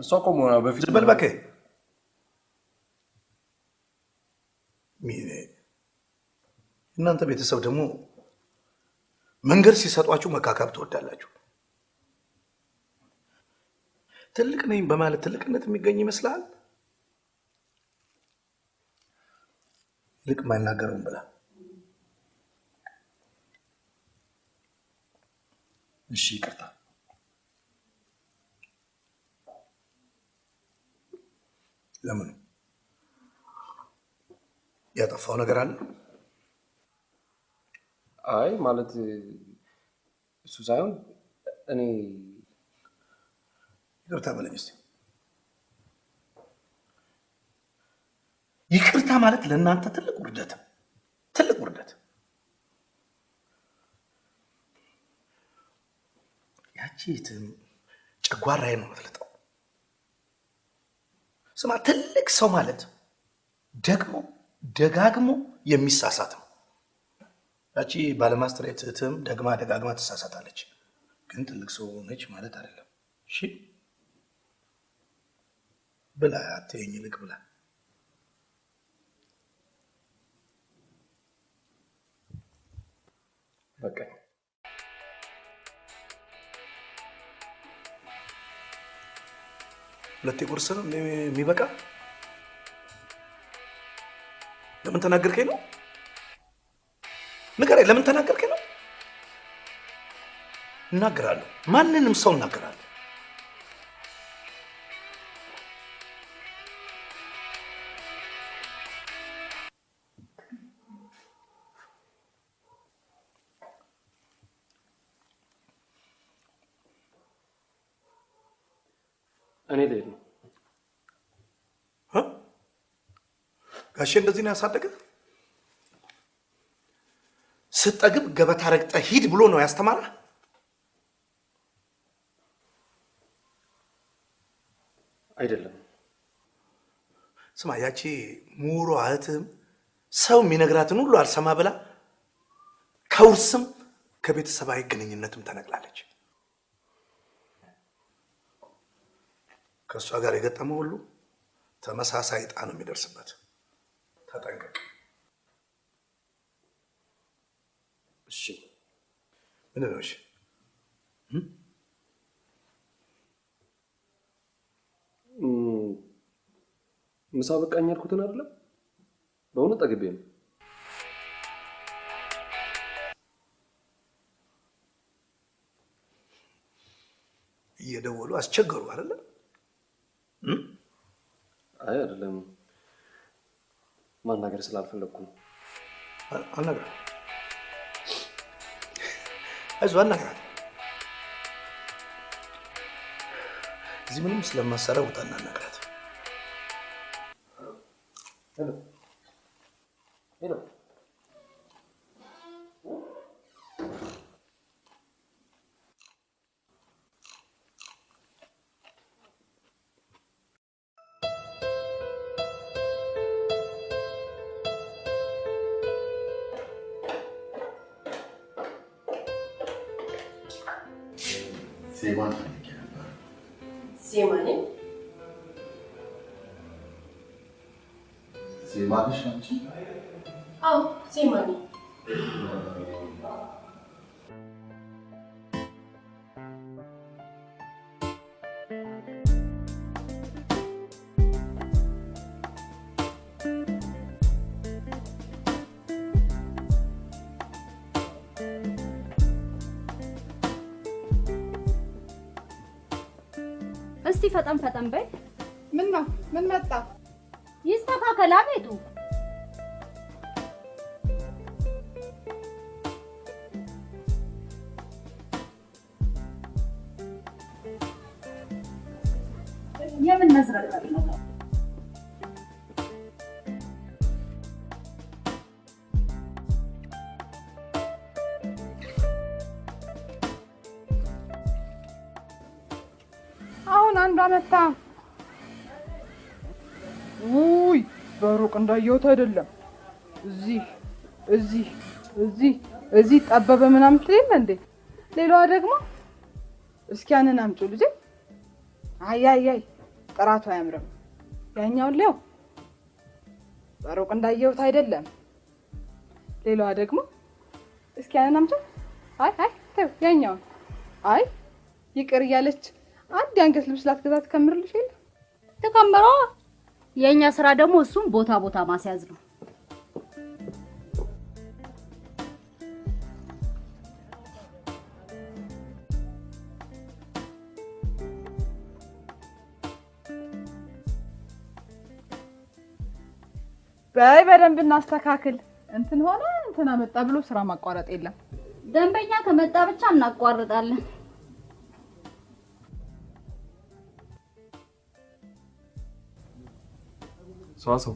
እሷ እኮ በፊት ዝም በል እባክህ። እናንተ ቤተሰብ ደግሞ መንገድ ሲሰጧችሁ መካካብ ትወዳላችሁ። ትልቅ ነኝ በማለት ትልቅነት የሚገኝ ይመስልሃል? ይልቅ የማይናገረውን ብላ። እሺ ይቅርታ። ለምኑ? ያጠፋው ነገር አለ? አይ ማለት እሱ ሳይሆን እኔ ይቅርታ በለኝ እስኪ። ይቅርታ ማለት ለእናንተ ትልቅ ውርደት ትልቅ ውርደት። ያቺ ጨጓራዬ ነው የምትልጠው። ስማ፣ ትልቅ ሰው ማለት ደግሞ ደጋግሞ የሚሳሳት ነው። ያቺ ባለማስተርያት እህትም ደግማ ደጋግማ ትሳሳታለች፣ ግን ትልቅ ሰው ነች ማለት አይደለም። እሺ ብላ፣ አትይኝ፣ ይልቅ ብላ። በቃኝ። ሁለቴ ቁርስ ነው የሚበቃ? ለምን ተናገርከኝ ነው? ንገረኝ፣ ለምን ተናገርከኝ ነው? እናገራለሁ። ማንንም ሰው እናገራለሁ። ጋሼ እንደዚህ ነው ያሳደገ? ስጠግብ ገበታ ረግጠ ሂድ ብሎ ነው ያስተማረ? አይደለም። ስማ፣ ያቺ ምሁሯ እህትህም ሰው የሚነግራትን ሁሉ አልሰማ ብላ ከውርስም ከቤተሰባዊ ግንኙነትም ተነቅላለች። ከእሷ ጋር የገጠመው ሁሉ ተመሳሳይ ዕጣ ነው የሚደርስበት። ተጠንቀቅ። እሺ ምንድን ነው? እሺ ምሳ በቃኝ ያልኩትን አይደለም። በእውነት ጠግቤ ነው። እየደወሉ አስቸገሩ አይደለም? አይ አይደለም፣ ማናገር ስላልፈለግኩ ነው። አልነግራት። አይዞህ አልነግራት። እዚህ ምንም ስለማሰራ ውጣና አናግራት። hello hello ፈጠን ፈጠን በይ። ምን ነው? ምን መጣ? ይስተካከላ ቤቱ። የምን መዝረቅረቅ ነው? መታ። ውይ በሩቅ እንዳየሁት አይደለም። እዚህ እዚህ እዚህ እዚህ ጠበበ ምናምን ትል እንዴ? ሌላዋ ደግሞ እስኪ ያንን አምጪው ልጄ። አይ ጥራቱ አያምርም። ያኛውን ሊያው በሩቅ እንዳየሁት አይደለም። ሌላዋ ደግሞ እስኪ ያንን አምጪው። አይ አይ ተይው ያኛውን። አይ ይቅር እያለች አንድ የአንገት ልብስ ላትገዛ ትከምርልሽ የለ ተከምሮ የእኛ ስራ ደግሞ እሱም ቦታ ቦታ ማስያዝ ነው። በይ በደንብ እናስተካክል። እንትን ሆነ እንትን አመጣ ብሎ ስራ ማቋረጥ የለም። ደንበኛ ከመጣ ብቻ እናቋርጣለን። ሰዋሰው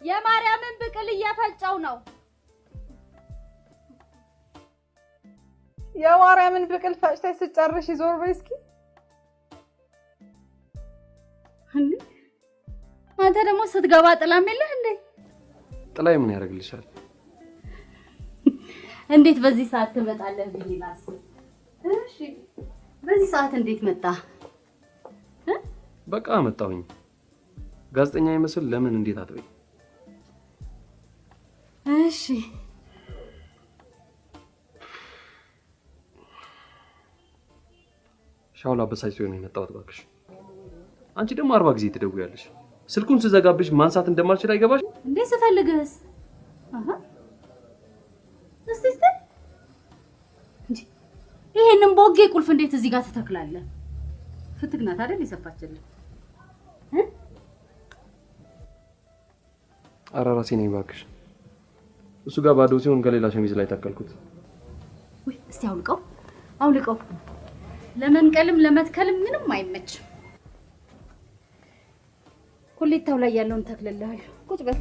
የማርያምን ብቅል እየፈጨው ነው። የማርያምን ብቅል ፈጭተሽ ስጨርሽ ዞር በይ እስኪ። አንተ ደግሞ ስትገባ ጥላም የለህ እንዴ? ጥላይ ምን ያደርግልሻል? እንዴት በዚህ ሰዓት ትመጣለህ ብዬ ላስብ። እሺ በዚህ ሰዓት እንዴት መጣ? በቃ መጣሁኝ። ጋዜጠኛ ይመስል ለምን እንዴት አትበይ። እሺ ሻውል አበሳጭ ሲሆን የመጣሁት እባክሽ። አንቺ ደግሞ አርባ ጊዜ ትደውያለሽ። ስልኩን ስዘጋብሽ ማንሳት እንደማልችል አይገባሽ? እንዴ ስፈልግህስ? እስቲ ይሄንን ቦጌ ቁልፍ እንዴት እዚህ ጋር ትተክላለህ? ፍትግ ናት አይደል የሰፋችልህ? ኧረ ራሴ ነኝ እባክሽ። እሱ ጋር ባዶ ሲሆን ከሌላ ሸሚዝ ላይ ታከልኩት። ውይ እስቲ አውልቀው አውልቀው። ለመንቀልም ለመትከልም ምንም አይመችም። ኮሌታው ላይ ያለውን ተክልልሃለሁ። ቁጭ በል።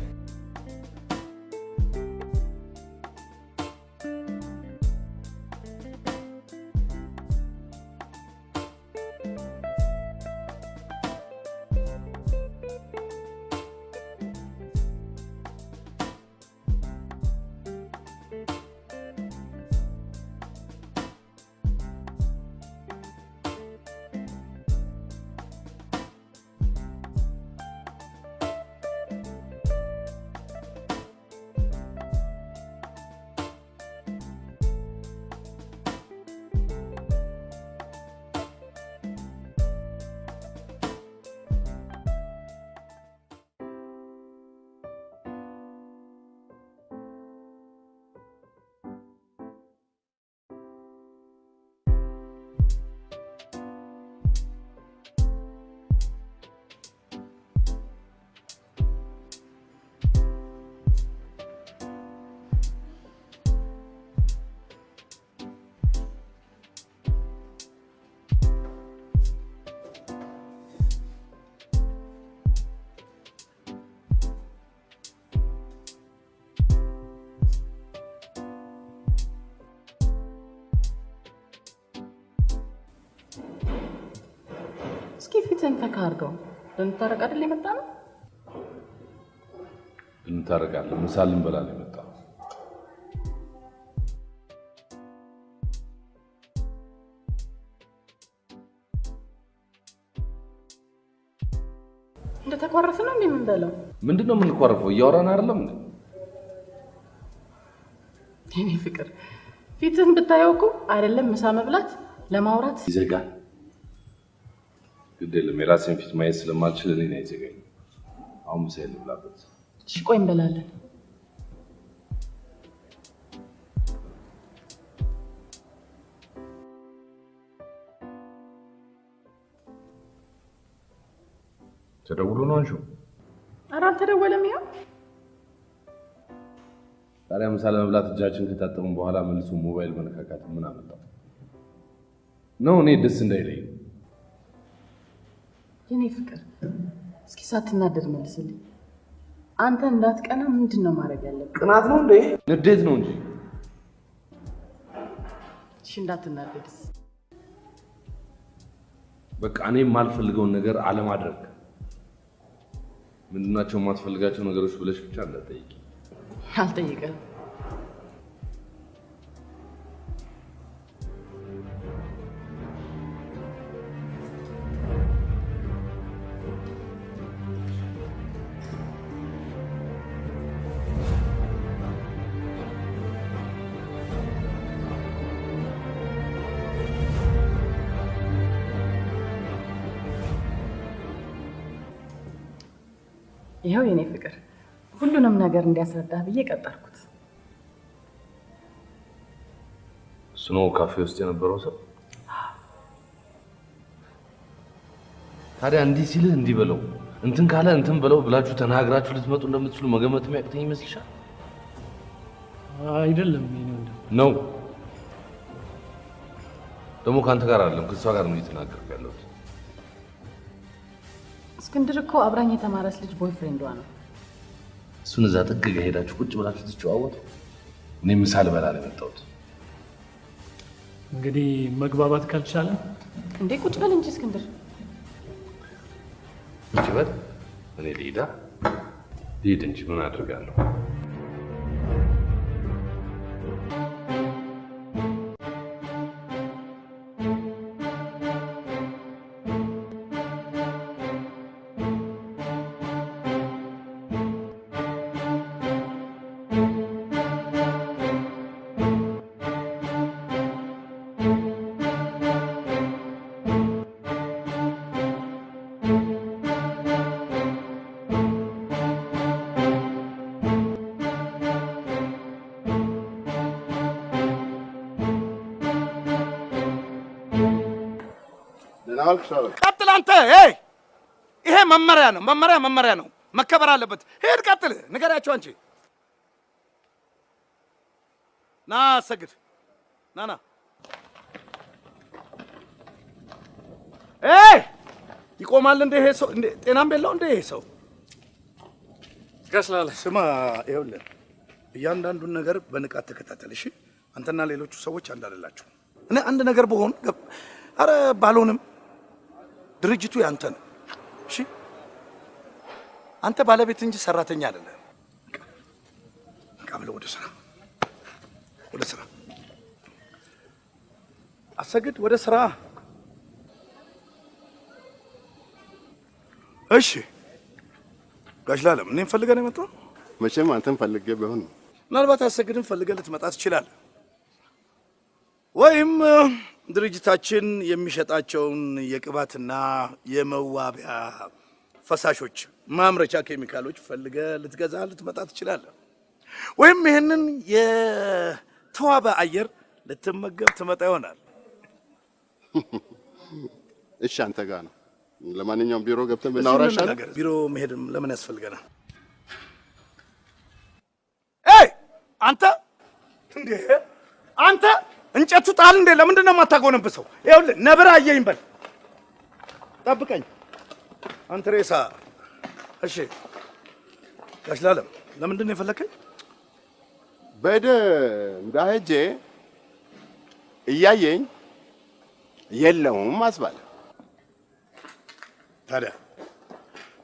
እስኪ ፊትን ፈካ አድርገው። ልንታረቅ አይደል የመጣ ነው? እንታረቃለን። ምሳ ልንበላ ነው እንደተኳረፍ ነው እንዴ የምንበላው? ምንድን ነው የምንኳረፈው? እያወራን አይደለም እንዴ? የኔ ፍቅር ፊትህን ብታየው እኮ አይደለም ምሳ መብላት ለማውራት ይዘጋል። ግድ የለም የራሴን ፊት ማየት ስለማልችል እኔን አይዘጋኝ። አሁን ምሳ ልብላበት። እሺ ቆይ እንበላለን። ተደውሎ ነው አንሺው። ኧረ አልተደወለም። ይኸው ታዲያ ምሳ ለመብላት እጃችን ከታጠብን በኋላ መልሶ ሞባይል መነካካት ምን አመጣው? ነው እኔ ደስ እንዳይለኝ የኔ ፍቅር እስኪ ሳትናደድ መልስልኝ። አንተ እንዳትቀና ምንድን ነው ማድረግ ያለብን? ቅናት ነው እንዴ? ንዴት ነው እንጂ። እሺ እንዳትናደድስ? በቃ እኔ የማልፈልገውን ነገር አለማድረግ። ምንድናቸው የማትፈልጋቸው ነገሮች ብለሽ ብቻ እንዳትጠይቂ። አልጠይቅህም። ይኸው የኔ ፍቅር ሁሉንም ነገር እንዲያስረዳህ ብዬ ቀጠርኩት። እሱ ነው ካፌ ውስጥ የነበረው ሰው። ታዲያ እንዲህ ሲልህ እንዲህ በለው እንትን ካለ እንትን በለው ብላችሁ ተናግራችሁ ልትመጡ እንደምትችሉ መገመት የሚያቅተኝ ይመስልሻል? አይደለም ነው ደግሞ ከአንተ ጋር አይደለም ከእሷ ጋር ነው እየተናገርኩ እስክንድር እኮ አብራኝ የተማረች ልጅ ቦይፍሬንዷ ነው። እሱን እዛ ጥግ ጋ ሄዳችሁ ቁጭ ብላችሁ ትጨዋወቱ። እኔ ምሳ ልበላ ነው የመጣሁት። እንግዲህ መግባባት ካልቻለን እንዴ ቁጭ በል እንጂ እስክንድር። ቁጭ በል እኔ ልሂዳ ልሂድ እንጂ ምን አድርጋለሁ? ቀጥል አንተ።! ይሄ መመሪያ ነው፣ መመሪያ መመሪያ ነው፣ መከበር አለበት። ሂድ ቀጥል፣ ንገሪያቸው። አንቺ ና ሰግድ፣ ና ና።! ይቆማል እንደ ይሄ ሰው እንደ ጤናም የለው እንደ ይሄ ሰው ላለ ስማ፣ ይኸውልህ እያንዳንዱን ነገር በንቃት ተከታተል። እሺ፣ አንተና ሌሎቹ ሰዎች አንድ አይደላችሁ። እኔ አንድ ነገር በሆን ገብ- አረ ባልሆንም ድርጅቱ ያንተ ነው። እሺ፣ አንተ ባለቤት እንጂ ሰራተኛ አይደለም። በቃ ብለህ ወደ ስራ ወደ ስራ አሰግድ፣ ወደ ስራ። እሺ ጋሽ ላለም እኔም ፈልገህ ነው የመጣው? መቼም አንተን ፈልጌ ቢሆን ምናልባት አሰግድን ፈልገህ ልትመጣ ትችላለህ። ወይም ድርጅታችን የሚሸጣቸውን የቅባትና የመዋቢያ ፈሳሾች ማምረቻ ኬሚካሎች ፈልገህ ልትገዛ ልትመጣ ትችላለህ። ወይም ይህንን የተዋበ አየር ልትመገብ ትመጣ ይሆናል። እሺ፣ አንተ ጋር ነው። ለማንኛውም ቢሮ ገብተን ብናወራ እዚህ ይሻላል። እንነጋገር። ቢሮ መሄድም ለምን ያስፈልገናል? አንተ እንዴ አንተ እንጨቱ ጣል እንዴ! ለምንድን ነው የማታጎነብሰው? ይኸውልህ ነብር አየኝ በል ጠብቀኝ። አንተ ሬሳ። እሺ ጋሽ ላለም ለምንድን ነው የፈለከኝ? በደ እንዳሄጄ እያየኝ የለውም አስባለ። ታዲያ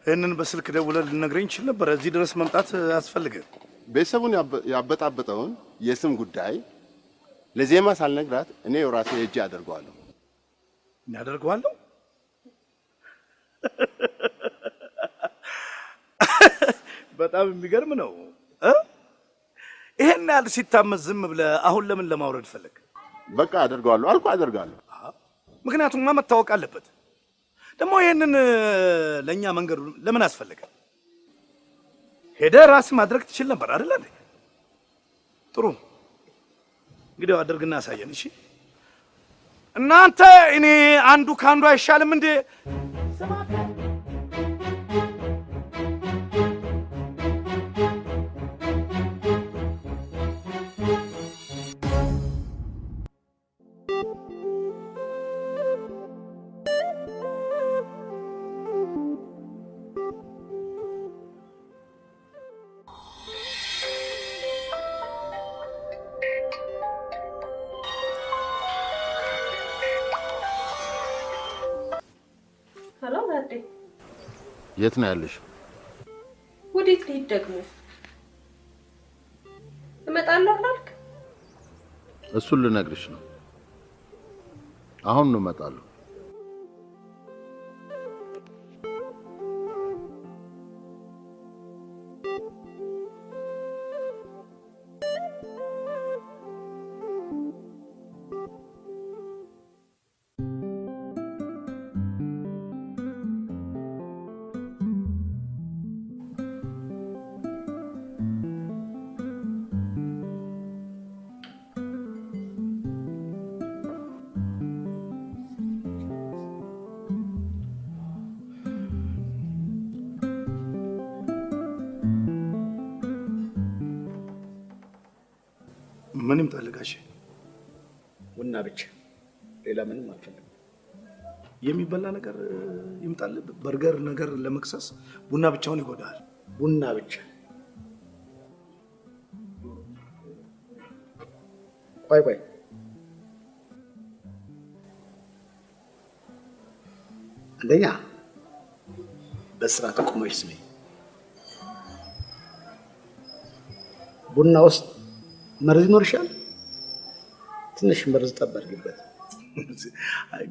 ይህንን በስልክ ደውለህ ልነግረኝ ይችል ነበር። እዚህ ድረስ መምጣት አያስፈልግም። ቤተሰቡን ያበ- ያበጣበጠውን የስም ጉዳይ ለዜማ ሳልነግራት እኔ ራሴ ሄጄ አደርገዋለሁ። እናደርገዋለሁ። በጣም የሚገርም ነው እ? ይሄን ያህል ሲታመስ ዝም ብለህ አሁን ለምን ለማውረድ ፈለግ? በቃ አደርገዋለሁ አልኩ፣ አደርጋለሁ። ምክንያቱማ መታወቅ አለበት። ደግሞ ይሄንን እ፣ ለእኛ መንገዱ ለምን አስፈለገ? ሄደህ ራስህ ማድረግ ትችል ነበር አይደለ እንዴ? ጥሩ እንግዲህ አድርግና አሳየን። እሺ እናንተ እኔ አንዱ ከአንዱ አይሻልም እንዴ? የት ነው ያለሽ? ወዴት ልሂድ ደግሞ? እመጣለሁ አላልክ? እሱን ልነግርሽ ነው። አሁን ነው እመጣለሁ። ምን ይምጣልህ ጋሼ? ቡና ብቻ፣ ሌላ ምንም አልፈልግም። የሚበላ ነገር እ፣ ይምጣልህ። በርገር ነገር ለመክሰስ ቡና ብቻውን ይጎዳል። ቡና ብቻ። ቆይ ቆይ፣ አንደኛ በስርዓት ቆመሽ ስሜ። ቡና ውስጥ መርዝ ይኖርሻል። ትንሽ መርዝ ጠብ አድርጊበት።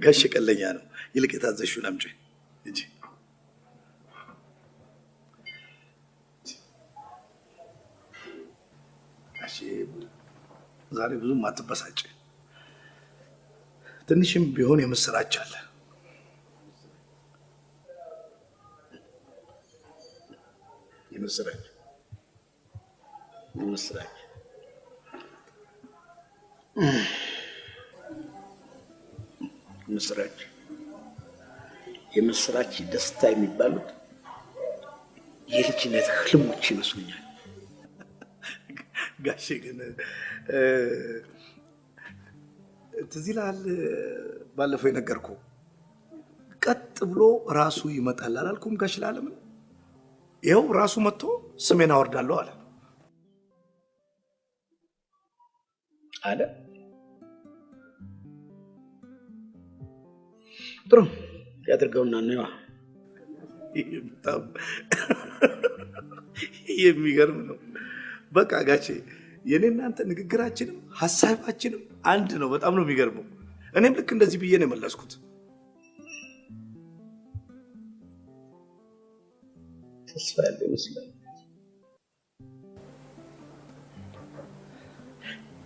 ጋሼ ቀለኛ ነው። ይልቅ የታዘዝሽውን አምጪ እንጂ ዛሬ ብዙም አትበሳጭ። ትንሽም ቢሆን የምስራች አለ። የምስራች የምስራች ምስራች የምስራች ደስታ የሚባሉት የልጅነት ህልሞች ይመስሉኛል። ጋሼ ግን ትዝ ይልሃል ባለፈው የነገርኩህ ቀጥ ብሎ ራሱ ይመጣል አላልኩም? ጋሽ ለዓለምን ይኸው ራሱ መጥቶ ስሜን አወርዳለሁ አለ አለ። ጥሩ ያድርገውና ይህ በጣም የሚገርም ነው። በቃ ጋቼ የኔ እናንተ ንግግራችንም ሀሳባችንም አንድ ነው። በጣም ነው የሚገርመው። እኔም ልክ እንደዚህ ብዬ ነው የመለስኩት። ተስፋ ያለ ይመስላል።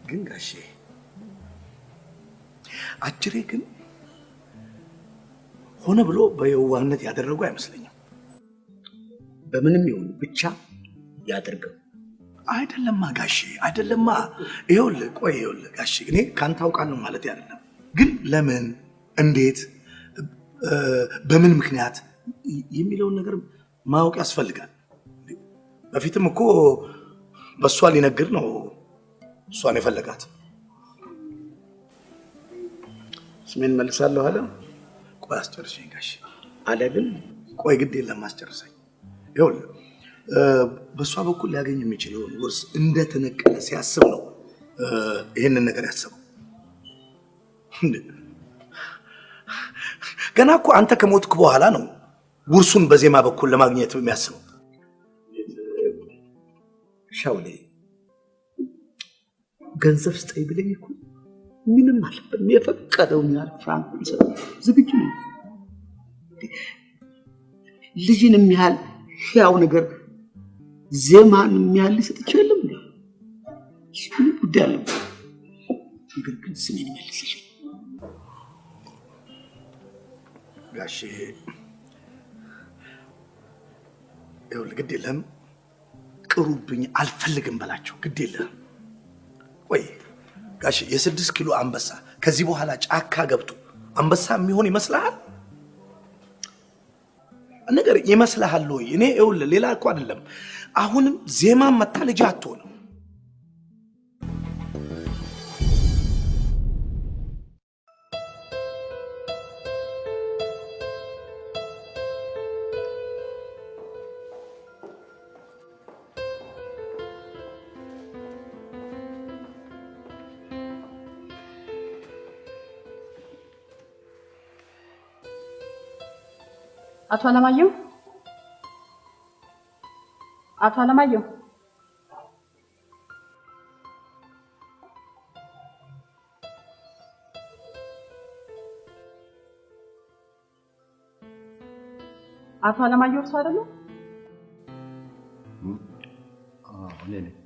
ግን ጋሼ አጅሬ ግን ሆነ ብሎ በየዋህነት ያደረጉ አይመስለኝም። በምንም ይሁን ብቻ ያድርገው። አይደለማ ጋሼ አይደለማ። ይኸውልህ ቆይ ይኸውልህ ጋሼ እኔ ካንተ አውቃለሁ ማለት አይደለም፣ ግን ለምን እንዴት በምን ምክንያት የሚለውን ነገር ማወቅ ያስፈልጋል። በፊትም እኮ በእሷ ሊነግር ነው እሷን የፈለጋት። ስሜን መልሳለሁ አለ ቆይ አስጨርሰኝ ጋሼ አለ። ግን ቆይ ግድ የለም አስጨርሰኝ። ይኸውልህ በእሷ በኩል ሊያገኝ የሚችለውን ውርስ እንደተነቀለ ሲያስብ ነው ይህንን ነገር ያሰበው።! ገና እኮ አንተ ከሞትክ በኋላ ነው ውርሱን በዜማ በኩል ለማግኘት የሚያስበው። ሻውሌ ገንዘብ ስጠኝ ብለኝ እኮ ምንም አልፈም የፈቀደውን ያህል ፍራንክ ልሰጥ ዝግጁ ነኝ። ልጅን የሚያህል ሕያው ነገር ዜማን የሚያህል ሊሰጥ ይችላል እንዴ? ምን ጉዳይ አለው? ነገር ግን ስሜን መልስልኝ። ጋሼ ይኸውልህ ግድ የለም ቅሩብኝ አልፈልግም በላቸው። ግድ የለም ቆይ ጋሼ የስድስት ኪሎ አንበሳ ከዚህ በኋላ ጫካ ገብቶ አንበሳ የሚሆን ይመስልሃል? ነገር ይመስልሃል ወይ? እኔ ይኸውልህ ሌላ እኮ አይደለም። አሁንም ዜማን መታ ልጅ አትሆንም። አቶ አለማየሁ አቶ አለማየሁ አቶ አለማየሁ እርሱ አይደለም? እኔ ነኝ።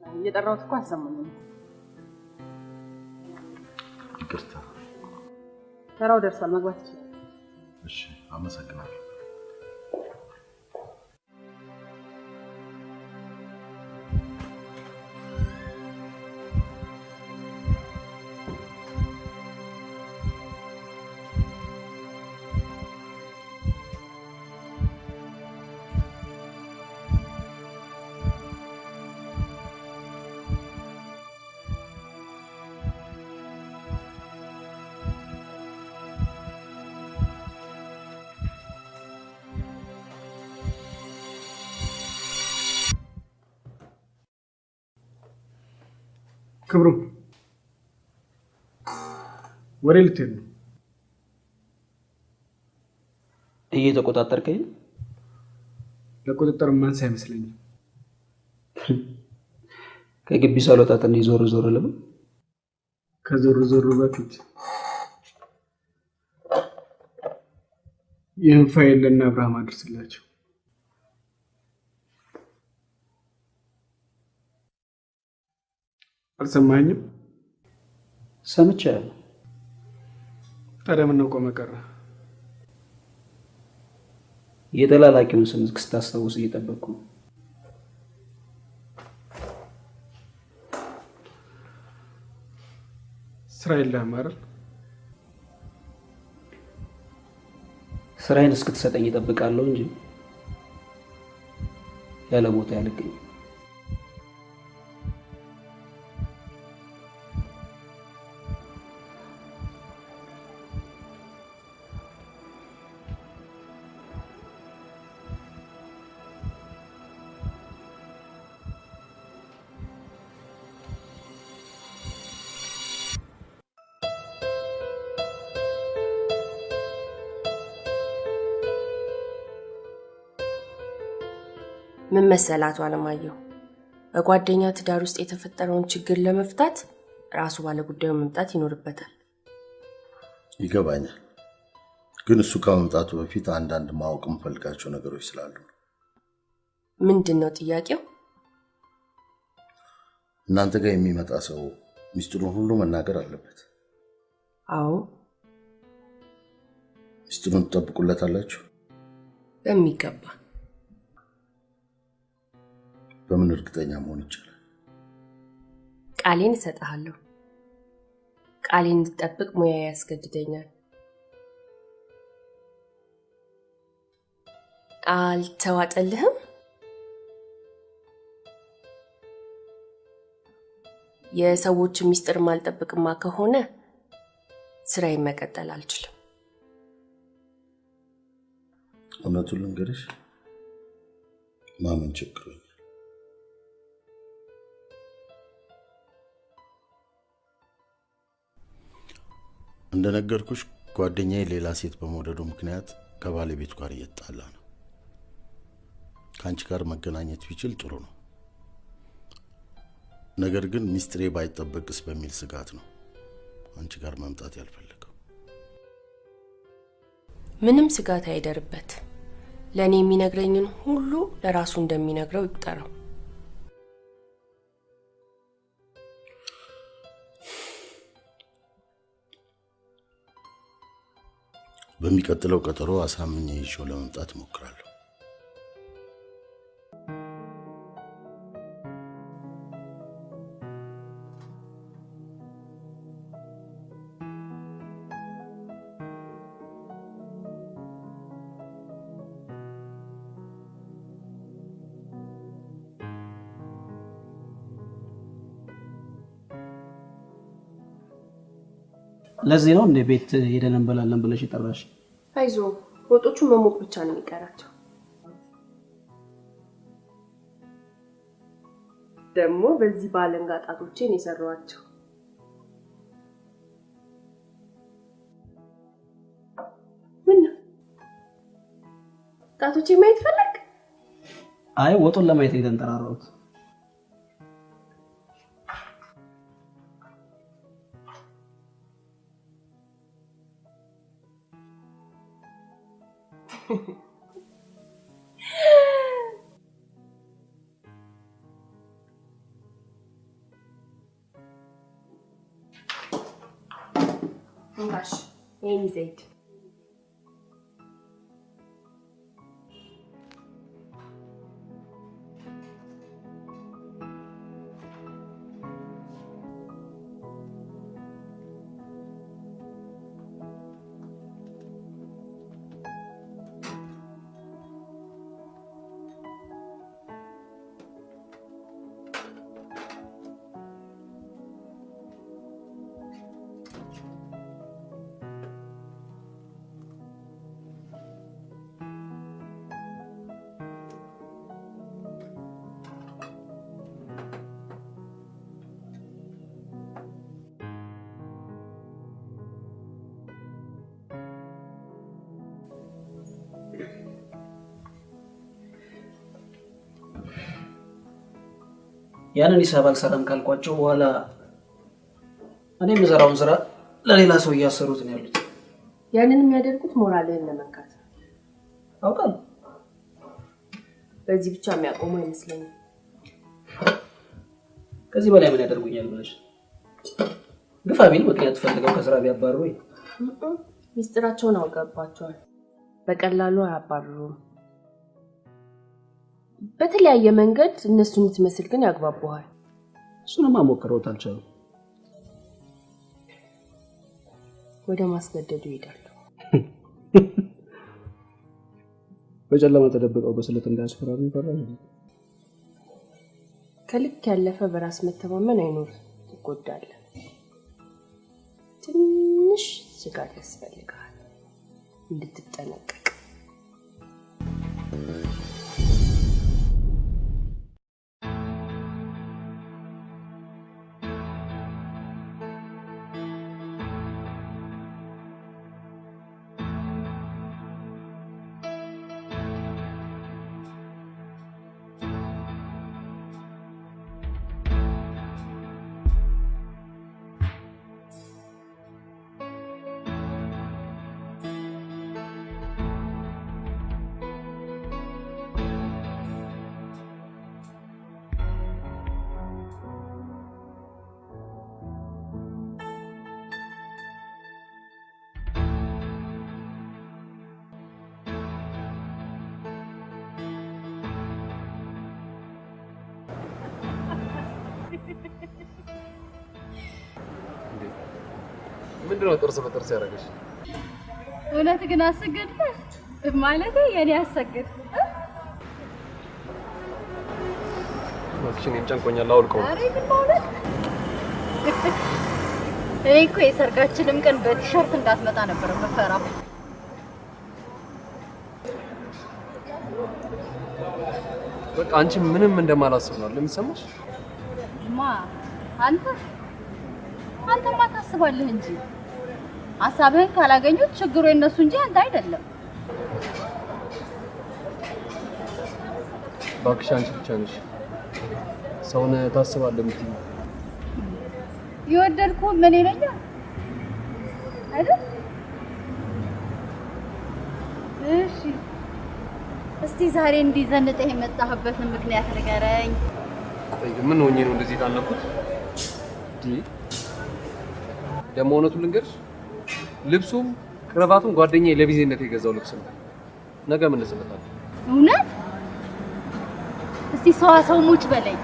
እየጠራሁት እኮ አልሰሙኝም። ይቅርታ። ተራው ደርሷል፣ መግባት ይችላል። እሺ፣ 妈妈在那边。ክብሩ ወሬ ልትሄድ ነው? እየተቆጣጠርከኝ ለቁጥጥር ማንስ አይመስለኝም። ከግቢ ሳልወጣ ትንሽ ዞር ዞር ልበል። ከዞሩ ዞሩ በፊት ይህን ፋይል ለእነ አብርሃም አድርስላቸው። አልሰማኝም? ሰምቻለሁ። ታዲያ ምነው ቆመ ቀረ? የተላላኪውን ስም እስክታስታውስ እየጠበቅኩ ነው። ስራ የለህም አይደል? ስራዬን እስክትሰጠኝ እጠብቃለሁ እንጂ ያለ ቦታ ያልገኝም። ምን አቶ አለማየሁ፣ በጓደኛ ትዳር ውስጥ የተፈጠረውን ችግር ለመፍታት ራሱ ባለጉዳዩ መምጣት ይኖርበታል። ይገባኛል። ግን እሱ ከመምጣቱ በፊት አንዳንድ ማወቅ የምፈልጋቸው ነገሮች ስላሉ ምንድን ነው ጥያቄው? እናንተ ጋር የሚመጣ ሰው ሚስጥሩን ሁሉ መናገር አለበት። አዎ ሚስጥሩን ትጠብቁለታላችሁ? በሚገባ። በምን እርግጠኛ መሆን ይቻላል? ቃሌን እሰጥሃለሁ። ቃሌን እንድጠብቅ ሙያ ያስገድደኛል። አልተዋጠልህም? የሰዎችን ሚስጥር ማልጠብቅማ ከሆነ ስራዬን መቀጠል አልችልም። እውነቱን ልንገርሽ፣ ማመን ቸግሮኛል። እንደነገርኩሽ ጓደኛዬ ሌላ ሴት በመውደዱ ምክንያት ከባለቤቱ ጋር እየተጣላ ነው። ከአንቺ ጋር መገናኘት ቢችል ጥሩ ነው። ነገር ግን ሚስጥሬ ባይጠበቅስ በሚል ስጋት ነው አንቺ ጋር መምጣት ያልፈለገው። ምንም ስጋት አይደርበት። ለእኔ የሚነግረኝን ሁሉ ለራሱ እንደሚነግረው ይቁጠረው። በሚቀጥለው ቀጠሮ አሳምኜ ይዤው ለመምጣት እሞክራለሁ። ለዚህ ነው እንደ ቤት ሄደን እንበላለን ብለሽ የጠራሽ? አይዞ ወጦቹ መሞቅ ብቻ ነው የሚቀራቸው። ደግሞ በዚህ በአለንጋ ጣቶቼን የሰሯቸው። ምን ነው ጣቶቼ ማየት ፈለግ? አይ ወጡን ለማየት የተንጠራራሁት። ይህን ያንን ሂሳብ አልሰራም ካልኳቸው በኋላ እኔ የምሰራውን ስራ ለሌላ ሰው እያሰሩት ነው ያሉት። ያንን የሚያደርጉት ሞራልህን ለመንካት አውቃለሁ። በዚህ ብቻ የሚያቆሙ አይመስለኝም። ከዚህ በላይ ምን ያደርጉኛል ብለሽ ግፋ ቢል ምክንያት ፈልገው ከስራ ቢያባርሩኝ ሚስጥራቸውን አውቀባቸዋል። በቀላሉ አያባርሩም። በተለያየ መንገድ እነሱ የምትመስል ግን ያግባቡሃል። እሱንማ ሞክረውት አልቻሉም። ወደ ማስገደዱ ይሄዳሉ። በጨለማ ተደብቀው በስለት እንዳያስፈራሩ ይፈራል። ከልክ ያለፈ በራስ መተማመን አይኖርም፣ ትጎዳለህ። ትንሽ ስጋት ያስፈልግሃል እንድትጠነቀቅ። ምንድነው ጥርስ በጥርስ ያደረገች? እውነት ግን አሰገድ ማለት የኔ አሰገድ እኔም ጨንቆኛል፣ አውልቀው። ኧረ እኔ እኮ የሰርጋችንም ቀን በቲሸርት እንዳትመጣ ነበር የምፈራው። በቃ አንቺ ምንም እንደማላስብ ነው ለሚሰማሽ። ማ አንተ አንተማ ታስባለህ እንጂ ሀሳብህን ካላገኙት ችግሩ የነሱ እንጂ አንተ አይደለም። እባክሽ አንቺ ብቻ ነሽ ሰውን ታስባለህ የምትይኝ። የወደድኩህ ምን ነኝ አይደል? እሺ እስቲ ዛሬ እንዲህ ዘንጠህ የመጣህበትን ምክንያት ንገረኝ። ቆይ ምን ሆኜ ነው እንደዚህ የታነኩት? እንዴ ደግሞ እውነቱን ልንገርሽ፣ ልብሱም ክረቫቱም ጓደኛዬ ለቢዜነት የገዛው ልብስ ነው። ነገ ምን ልስበታል? እውነት? እስቲ ሰዋ ሰው ሙች በለኝ።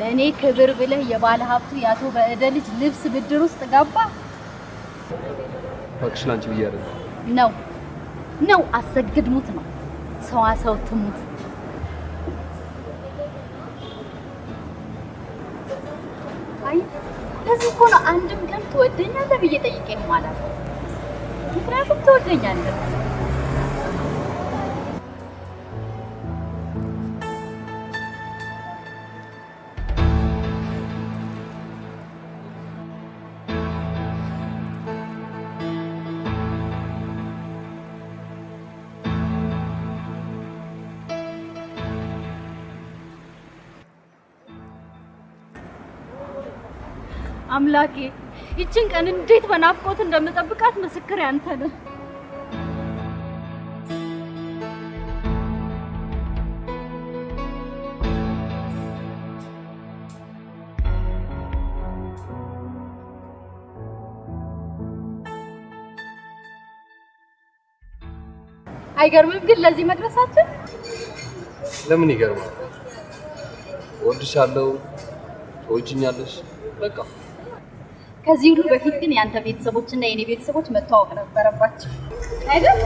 ለእኔ ክብር ብለህ የባለ ሀብቱ የአቶ በእደ ልጅ ልብስ ብድር ውስጥ ገባ እባክሽ ላንቺ ብዬ አይደለም። ነው ነው አሰግድ ሙት ነው ሰዋ ሰው ትሙት። ለዚህ እኮ ነው አንድም ቀን ትወደኛለህ ብዬ ጠይቄህ ማለት ነው። ምክንያቱም ትወደኛለህ። አምላኬ ይችን ቀን እንዴት በናፍቆት እንደምጠብቃት ምስክር ያንተ ነህ። አይገርምም ግን ለዚህ መድረሳችን? ለምን ይገርማል? እወድሻለሁ፣ ትወጂኛለሽ። በቃ ከዚህ ሁሉ በፊት ግን የአንተ ቤተሰቦች እና የኔ ቤተሰቦች መተዋወቅ ነበረባቸው አይደል?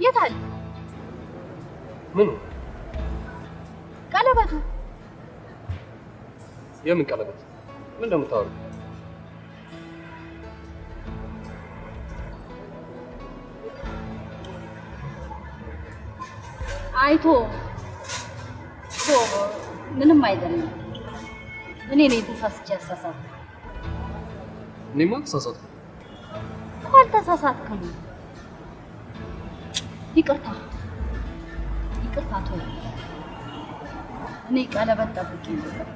የት አለ ምኑ? ቀለበቱ? የምን ቀለበት? ምን እንደምታወሩ? አይቶ ምንም አይደለም። እኔ ነኝ ተሳስቼ ያሳሳትኩ። እኔማ ተሳሳትኩ። አልተሳሳትክም። ይቅርታ ይቅርታ ቶ እኔ ቀለበት ጠብቄ ነበር።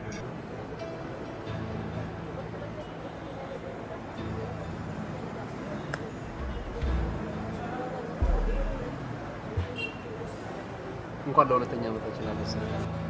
እንኳን ለሁለተኛ ዓመታችን አደረሰን።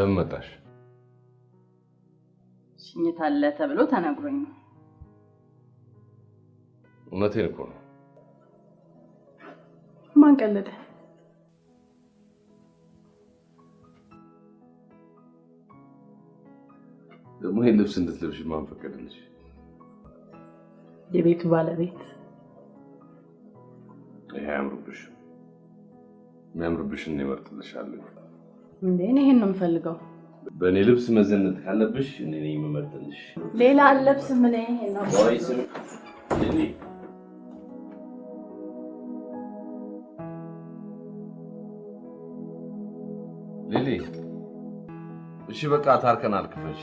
ለምን መጣሽ? ሽኝት አለ ተብሎ ተነግሮኝ ነው። እውነቴን እኮ ነው። ማን ቀለደ? ደግሞ ይህን ልብስ እንድትለብሽ ማን ፈቀደልሽ? የቤቱ ባለቤት ይሄ አያምርብሽ። የሚያምርብሽን እኔ እመርጥልሻለሁ። እንዴ እኔ ይሄን ነው የምፈልገው። በእኔ ልብስ መዘነጥ ካለብሽ እኔ ነኝ የምመርጥልሽ። ሌላ አልለብስም። እኔ ይሄን ነው ወይ ስም ሊሊ ሊሊ፣ እሺ በቃ ታርከናል። ክፈሽ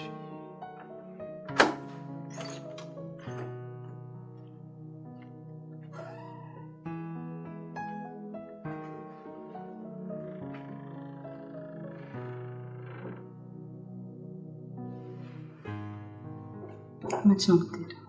መች ነው የምትሄደው?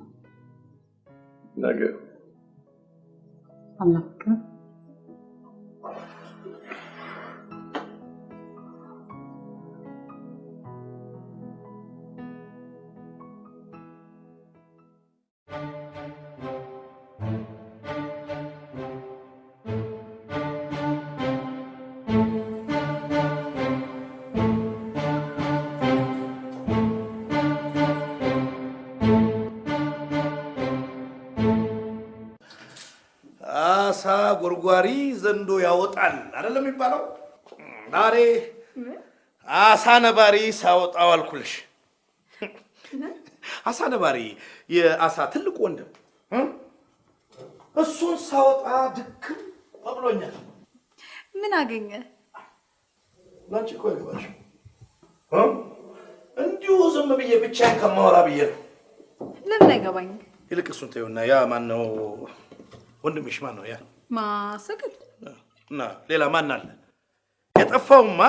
ጎርጓሪ ዘንዶ ያወጣል አይደለም የሚባለው? ዛሬ አሳ ነባሪ ሳወጣው አልኩልሽ። አሳ ነባሪ የአሳ ትልቅ ወንድም እ? እሱን ሳወጣ ድክም ብሎኛል። ምን አገኘ? ላንቺ እኮ አይገባሽም። እ? እንዲሁ ዝም ብዬ ብቻዬን ከማወራ ብዬ ነው። ለምን አይገባኝ? ይልቅ እሱን ተይውና ያ ማን ነው ወንድምሽ? ማን ነው ያ? ማሰግድ እና ሌላ ማን አለ? የጠፋውማ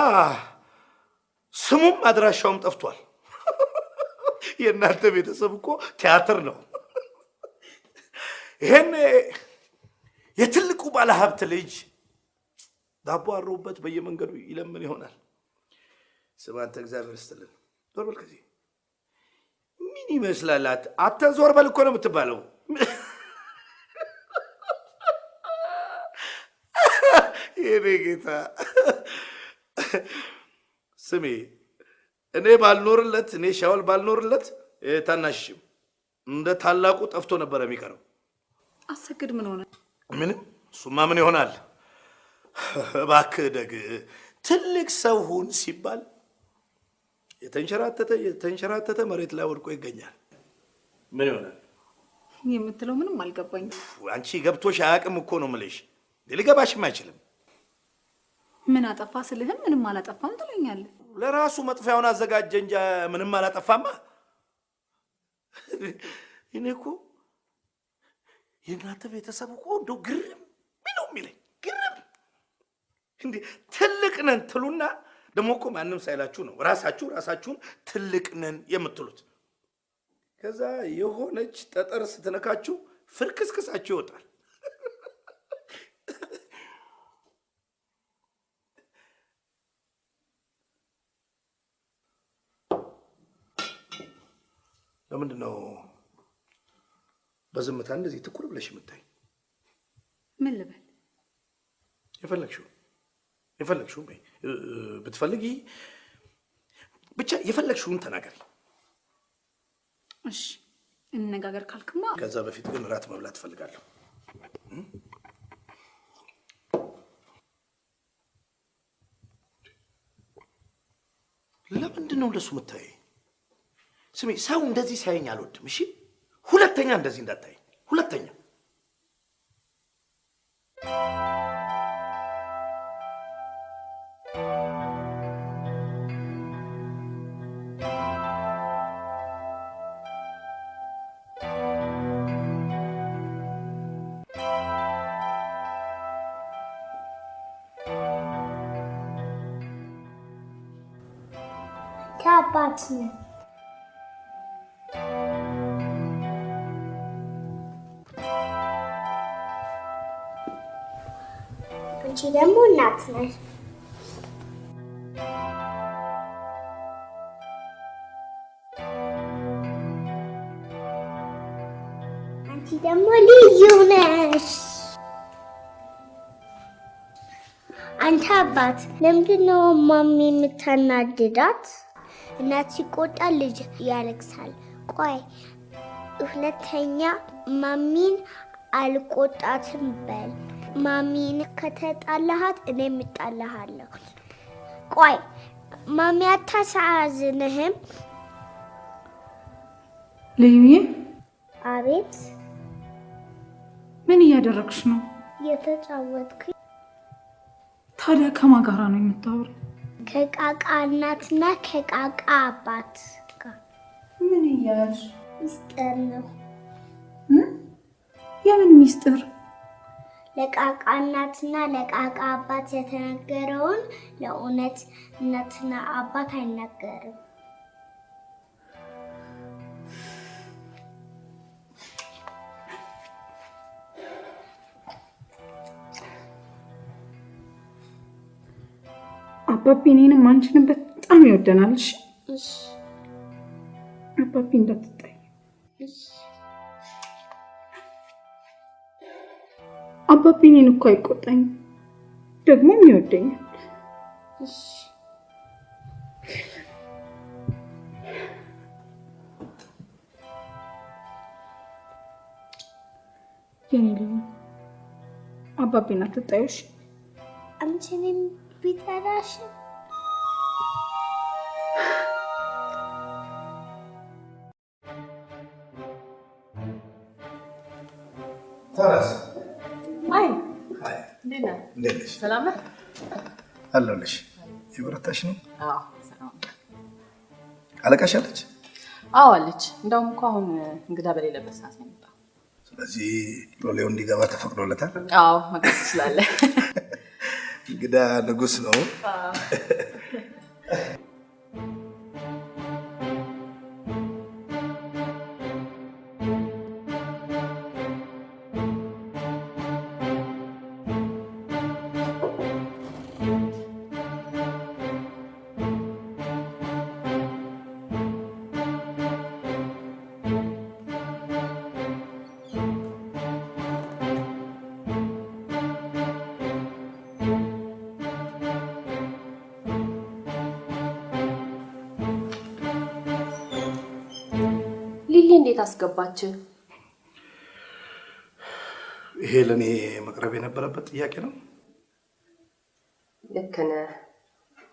ስሙም አድራሻውም ጠፍቷል። የእናንተ ቤተሰብ እኮ ቲያትር ነው። ይሄን የትልቁ ባለሀብት ልጅ ዳቦ አሮበት በየመንገዱ ይለምን ይሆናል። ስማ አንተ እግዚአብሔር ስትልን ዞር በል ከዚህ ምን ይመስላል? አተ ዞር በል እኮ ነው የምትባለው። የኔ ጌታ ስሜ እኔ ባልኖርለት እኔ ሻውል ባልኖርለት ታናሽም እንደ ታላቁ ጠፍቶ ነበረ የሚቀረው። አሰግድ ምን ሆነ? ምንም እሱማ ምን ይሆናል? እባክህ ደግ ትልቅ ሰው ሁን ሲባል የተንሸራተተ የተንሸራተተ መሬት ላይ ወድቆ ይገኛል። ምን ይሆናል? የምትለው ምንም አልገባኝም። አንቺ ገብቶሽ አያውቅም እኮ ነው የምልሽ። ሊገባሽም አይችልም። ምን አጠፋ ስልህም ምንም አላጠፋም ትለኛለህ። ለራሱ መጥፊያውን አዘጋጀ እንጂ ምንም አላጠፋማ። እኔ እኮ የእናንተ ቤተሰብ እኮ እንደው ግርም ነው የሚለኝ ግርም። እንዴ ትልቅ ነን ትሉና ደግሞ እኮ ማንም ሳይላችሁ ነው ራሳችሁ ራሳችሁን ትልቅ ነን የምትሉት። ከዛ የሆነች ጠጠር ስትነካችሁ ፍርክስክሳችሁ ይወጣል። ለምንድን ነው በዝምታ እንደዚህ ትኩር ብለሽ የምታይ? ምን ልበል? የፈለግሽው የፈለግሽው ብትፈልጊ ብቻ የፈለግሽውን ተናገሪ። እሺ እንነጋገር ካልክማ ከዛ በፊት ግን እራት መብላት እፈልጋለሁ።? ለምንድን ነው እንደሱ የምታይ? ስሚ፣ ሰው እንደዚህ ሲያየኝ አልወድም። እሺ፣ ሁለተኛ እንደዚህ እንዳታይ፣ ሁለተኛ ከአባት ነው። ደግሞ እናት ነሽ። አንቺ ደግሞ ልዩ ነሽ። አንተ አባት ለምንድን ነው ማሚ የምታናድዳት? እናት ሲቆጣ ልጅ ያለቅሳል። ቆይ ሁለተኛ ማሚን አልቆጣትም በል። ማሚን ከተጣላሃት እኔም እጣላሃለሁ። ቆይ ማሚ አታሳዝንህም? ልዩዬ አቤት ምን እያደረግሽ ነው? የተጫወትኩ ታዲያ ከማን ጋራ ነው የምታወሪው? ከቃቃ እናትና ከቃቃ አባት ጋር ምን እያልሽ? ሚስጥር ነው። የምን ሚስጥር? ለቃቃ እናትና ለቃቃ አባት የተነገረውን ለእውነት እናትና አባት አይናገርም። አባቢ እኔንም አንቺንም በጣም ይወደናል። እሺ አባቢ እንዳትጣይ። አባቢ እኔን እኮ አይቆጣኝም፣ ደግሞም ይወደኛል። የኔ ልዩ አባቢን አትጣዩ። እሺ አንቺንም ቢጠራሽም ታዲያስ አይ አይ፣ እንዴት ነሽ? ሰላም ነህ? አለሁልሽ። የበረታሽ ነው? አዎ? አለቃሽ አለች? አዎ አለች። እንደውም እኮ አሁን እንግዳ በሌለበት ሰዓት ነው የመጣው። ስለዚህ ሎሌው እንዲገባ ተፈቅዶለታል። አዎ መግባት ትችላለህ። እንግዳ ንጉስ ነው። እንዴት አስገባች? ይሄ ለእኔ መቅረብ የነበረበት ጥያቄ ነው። ልክ ነህ፣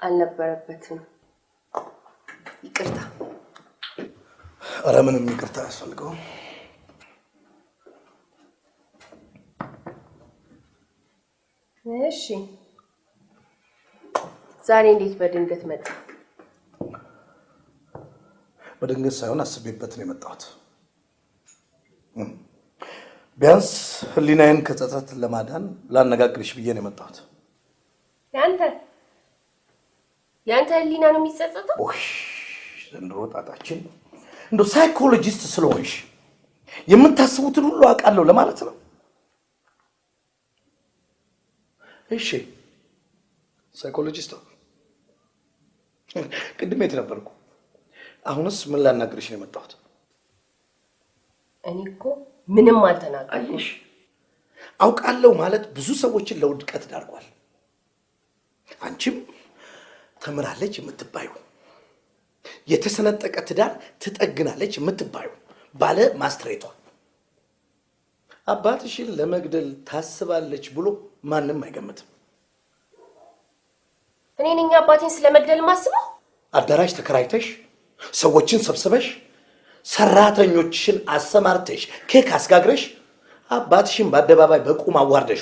አልነበረበትም። ይቅርታ። ኧረ ምንም ይቅርታ አያስፈልገውም። እሺ፣ ዛሬ እንዴት በድንገት መጣ? በድንገት ሳይሆን አስቤበት ነው የመጣሁት። ቢያንስ ሕሊናዬን ከጸጸት ለማዳን ላነጋግርሽ ብዬ ነው የመጣሁት። ያንተ ያንተ ህሊና ነው የሚጸጸተው? ዘንድሮ ጣጣችን እንደ psychologist ስለሆንሽ የምታስቡትን ሁሉ አውቃለሁ ለማለት ነው። እሺ psychologist ቅድም የት ነበርኩ? አሁንስ ምን ላናግርሽ ነው የመጣሁት? እኔ እኮ ምንም አልተናገርኩም። አውቃለሁ ማለት ብዙ ሰዎችን ለውድቀት ዳርጓል። አንቺም ተምራለች የምትባዩ የተሰነጠቀ ትዳር ትጠግናለች የምትባዩ ባለ ማስትሬቷ አባትሽን ለመግደል ታስባለች ብሎ ማንም አይገምትም። እኔ ነኝ አባቴን ስለመግደል ማስበው? አዳራሽ ተከራይተሽ ሰዎችን ሰብስበሽ ሰራተኞችሽን አሰማርተሽ ኬክ አስጋግረሽ አባትሽን በአደባባይ በቁም አዋርደሽ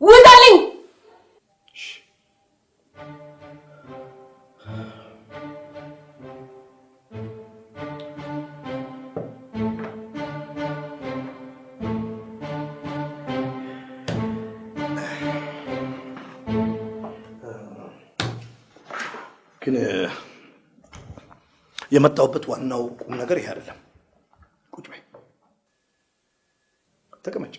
ውጣልኝ! የመጣሁበት ዋናው ቁም ነገር ይሄ አይደለም። ቁጭ በይ፣ ተቀመጭ።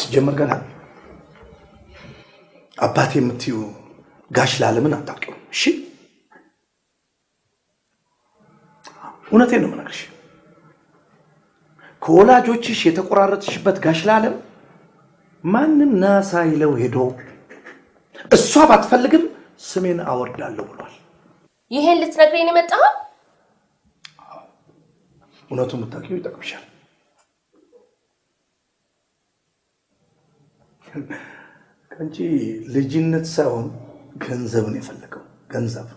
ሲጀመር ገና አባቴ የምትዩ ጋሽ ለዓለምን አታውቂውም። እሺ እውነቴን ነው የምነግርሽ። ከወላጆችሽ የተቆራረጥሽበት ጋሽ ለዓለም ማንም ና ሳይለው ሄዶ እሷ ባትፈልግም ስሜን አወርዳለሁ ብሏል። ይሄን ልትነግረኝ ነው የመጣኸው? እውነቱን የምታውቂው ይጠቅምሻል። ከአንቺ ልጅነት ሳይሆን ገንዘብ ነው የፈለገው። ገንዘብ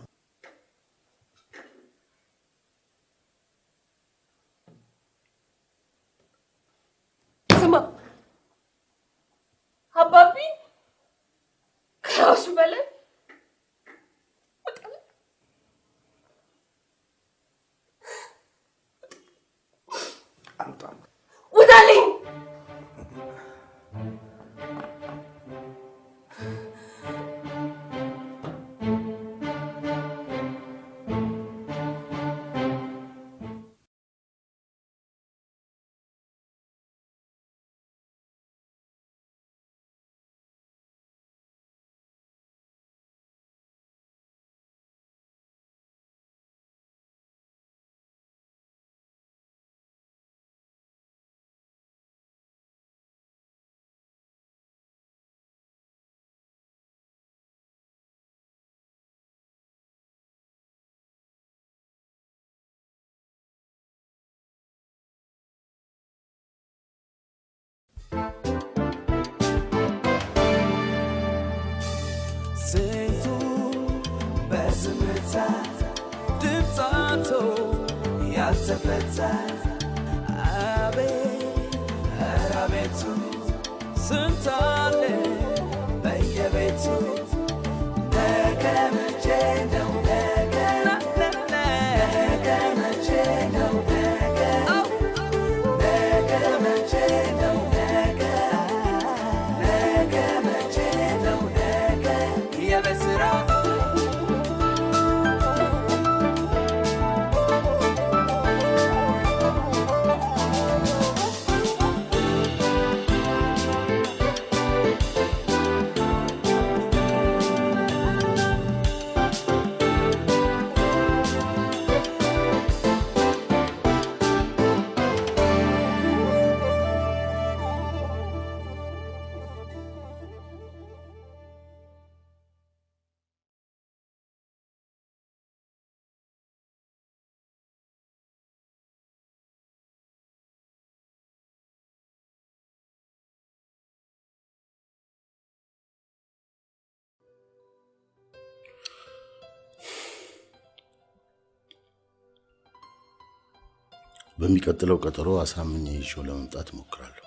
ስንቱ በዝምታ ድምፃቶ ያልተፈታ አቤት ኧረ አቤቱ ስንት አለ በየቤቱ መቼ ነው በሚቀጥለው ቀጠሮ አሳምኜ ይዤው ለመምጣት እሞክራለሁ።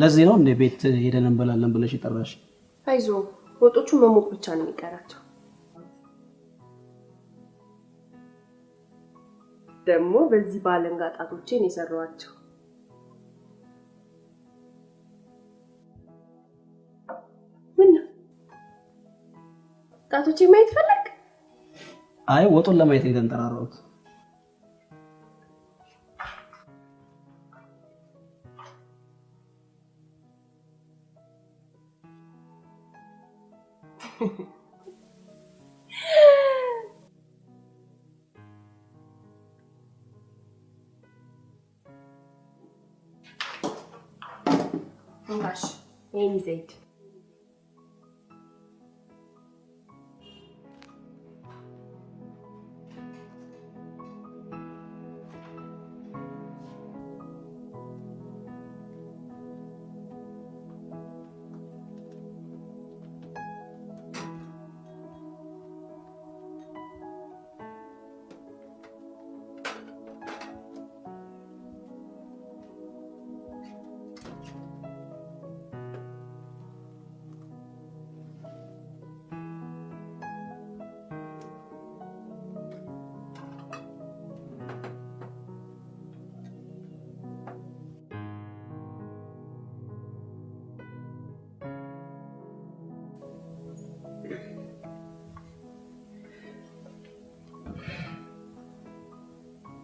ለዚህ ነው እንደ ቤት ሄደን እንበላለን ብለሽ የጠራሽ? አይዞ ወጦቹ መሞቅ ብቻ ነው የሚቀራቸው። ደግሞ በዚህ ባለንጋ ጣቶቼን የሰሯቸው ምን ነው ጣቶቼ ማየት ፈለግ? አይ ወጡን ለማየት ነው የተንጠራራሁት።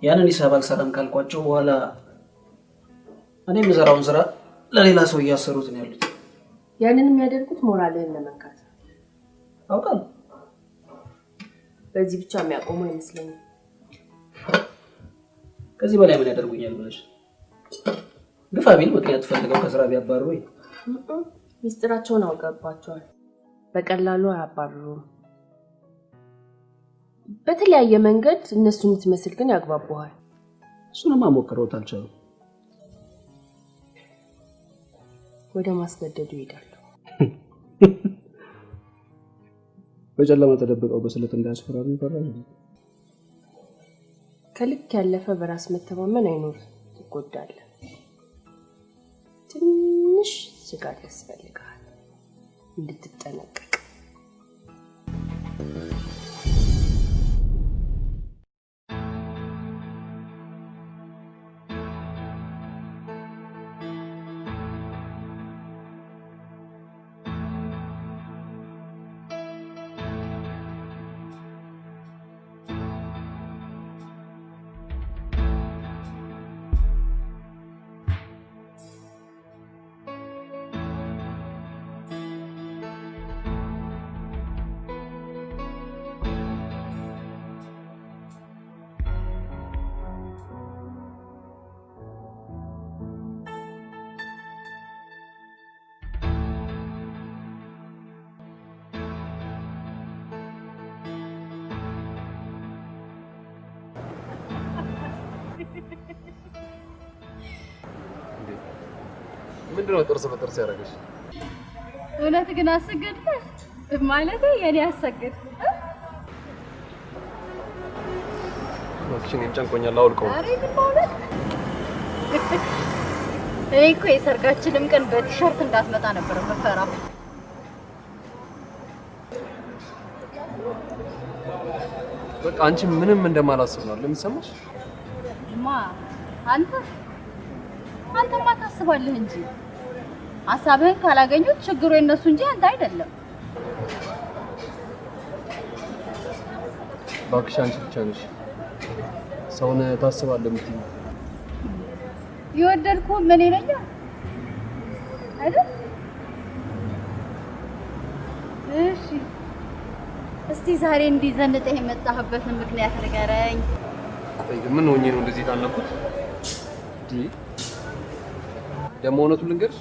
ያንን ሂሳብ አልሰራም ካልኳቸው በኋላ እኔ የምሰራውን ስራ ለሌላ ሰው እያሰሩት ነው ያሉት። ያንን የሚያደርጉት ሞራልህን ለመንካት አውቃለሁ። በዚህ ብቻ የሚያቆሙ አይመስለኝም። ከዚህ በላይ ምን ያደርጉኛል ብለሽ ግፋ ቢል ምክንያት ፈልገው ከስራ ቢያባርሩኝ ሚስጥራቸውን አውቀባቸዋል። በቀላሉ አያባርሩም። በተለያየ መንገድ እነሱ የምትመስል ግን ያግባቡሃል። እሱንማ ሞክረውት አልቻሉም። ወደ ማስገደዱ ይሄዳሉ። በጨለማ ተደብቀው በስለት እንዳያስፈራሩ ይፈራል። ከልክ ያለፈ በራስ መተማመን አይኖር፣ ትጎዳለህ። ትንሽ ስጋት ያስፈልግሃል እንድትጠነቀቅ። ምንድነው ጥርስ በጥርስ ያደረገሽ? እውነት ግን አሰገድ ማለት የኔ አሰገድ እኔን ጨንቆኛል፣ አውልቀው። እኔ እኮ የሰርጋችንም ቀን በቲሸርት እንዳትመጣ ነበር የምፈራው። በቃ አንቺ ምንም እንደማላስብ ነው ለሚሰማሽ። ማ አንተ አንተማ ታስባለህ እንጂ ሀሳብህን ካላገኙት ችግሩ የነሱ እንጂ አንተ አይደለም። እባክሽ አንቺ ብቻ ነሽ ሰውን ታስባለህ የምትይኝ። የወደድኩህ ምን ይለኛል አይደል? እሺ እስቲ ዛሬ እንዲህ ዘንጠህ የመጣህበትን ምክንያት ንገረኝ። ቆይ ግን ምን ሆኜ ነው እንደዚህ የታነኩት? እንዴ ደግሞ እውነቱን ልንገርሽ፣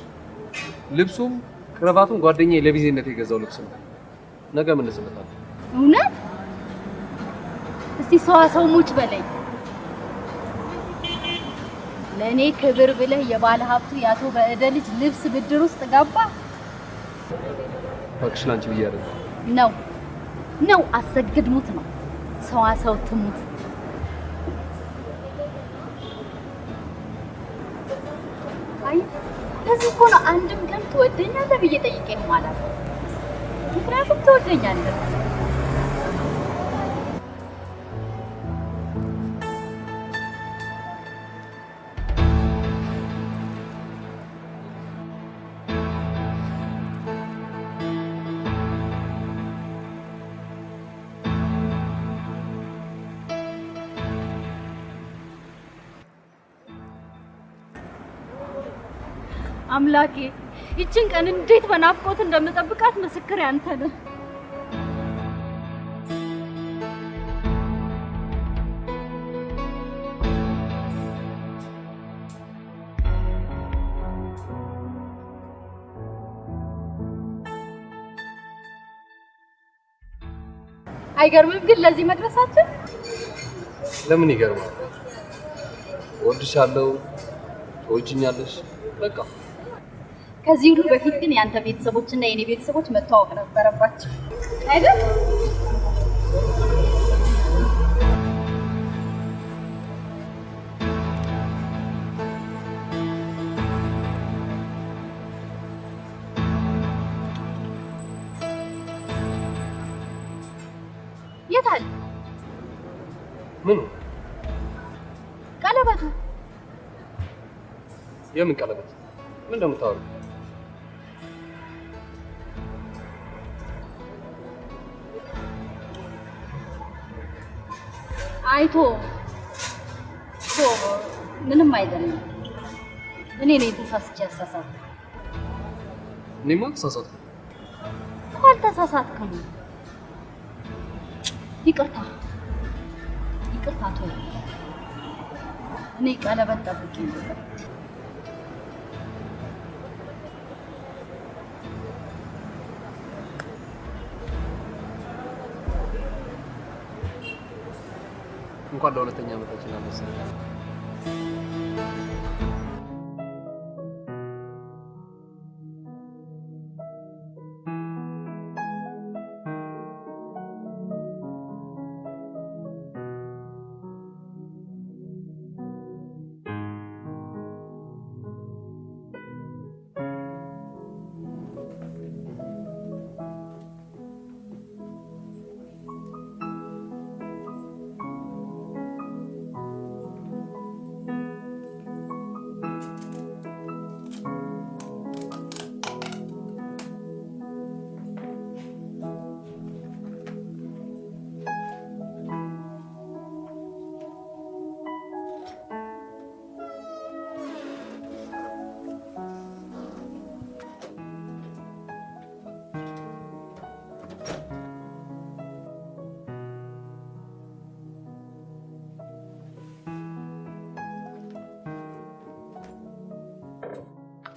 ልብሱም ክረባቱም ጓደኛዬ ለቢዜነት የገዛው ልብስ ነው። ነገ ምን እንስበታለን? እውነት? እስቲ ሰዋሰው ሙች በለኝ። ለእኔ ክብር ብለህ የባለ ሀብቱ የአቶ በእደ ልጅ ልብስ ብድር ውስጥ ገባ እባክሽ ላንቺ ብዬ አይደለም። ነው ነው አሰግድ ሙት ነው ሰዋሰው ትሙት። አይ ለዚህ እኮ ነው አንድም ትወደኛለህ ብዬ ጠይቄህ ማለት ነው። ምክንያቱም ትወደኛለህ። አምላኬ ይችን ቀን እንዴት በናፍቆት እንደምጠብቃት ምስክር ያንተ ነህ። አይገርምም ግን ለዚህ መድረሳችን? ለምን ይገርማል? እወድሻለሁ፣ ትወጂኛለሽ። በቃ ከዚህ ሁሉ በፊት ግን የአንተ ቤተሰቦች እና የኔ ቤተሰቦች መተዋወቅ ነበረባቸው አይደል? የት አለ ምኑ? ቀለበቱ? የምን ቀለበት? ምን እንደምታወሩ? አይቶ ምንም አይደለም። እኔ ነኝ ተሳስቼ ያሳሳትኩ። እኔማ ተሳሳትኩ። እኮ አልተሳሳትክም። ይቅርታ ይቅርታ ቶሎ እኔ ቀለበት ጠብቄ ነበር። እንኳን ለሁለተኛ ዓመታችን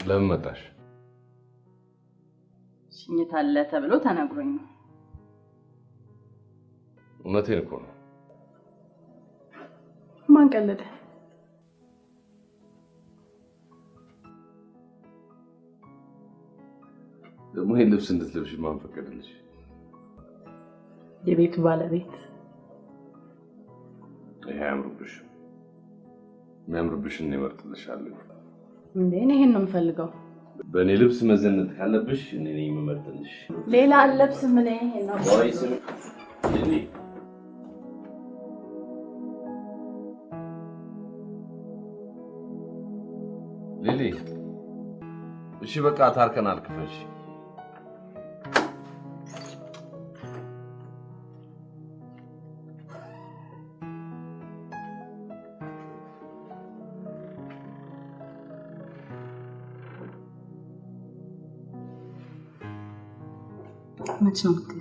ለምን መጣሽ? ሽኝት አለ ተብሎ ተነግሮኝ ነው። እውነቴን እኮ ነው። ማን ቀለደ? ደግሞ ይህን ልብስ እንድትለብሽ ማን ፈቀደልሽ? የቤቱ ባለቤት ይሄ አያምርብሽም። የሚያምርብሽን እኔ እመርጥልሻለሁ። እንዴ? እኔ ይሄን ነው የምፈልገው። በእኔ ልብስ መዘነጥ ካለብሽ እኔ ነኝ የምመርጥልሽ። ሌላ አልለብስም። እኔ ይሄን ነው ወይ ስም ሊሊ፣ ሊሊ፣ እሺ በቃ ታርቀናል። ክፈሽ መች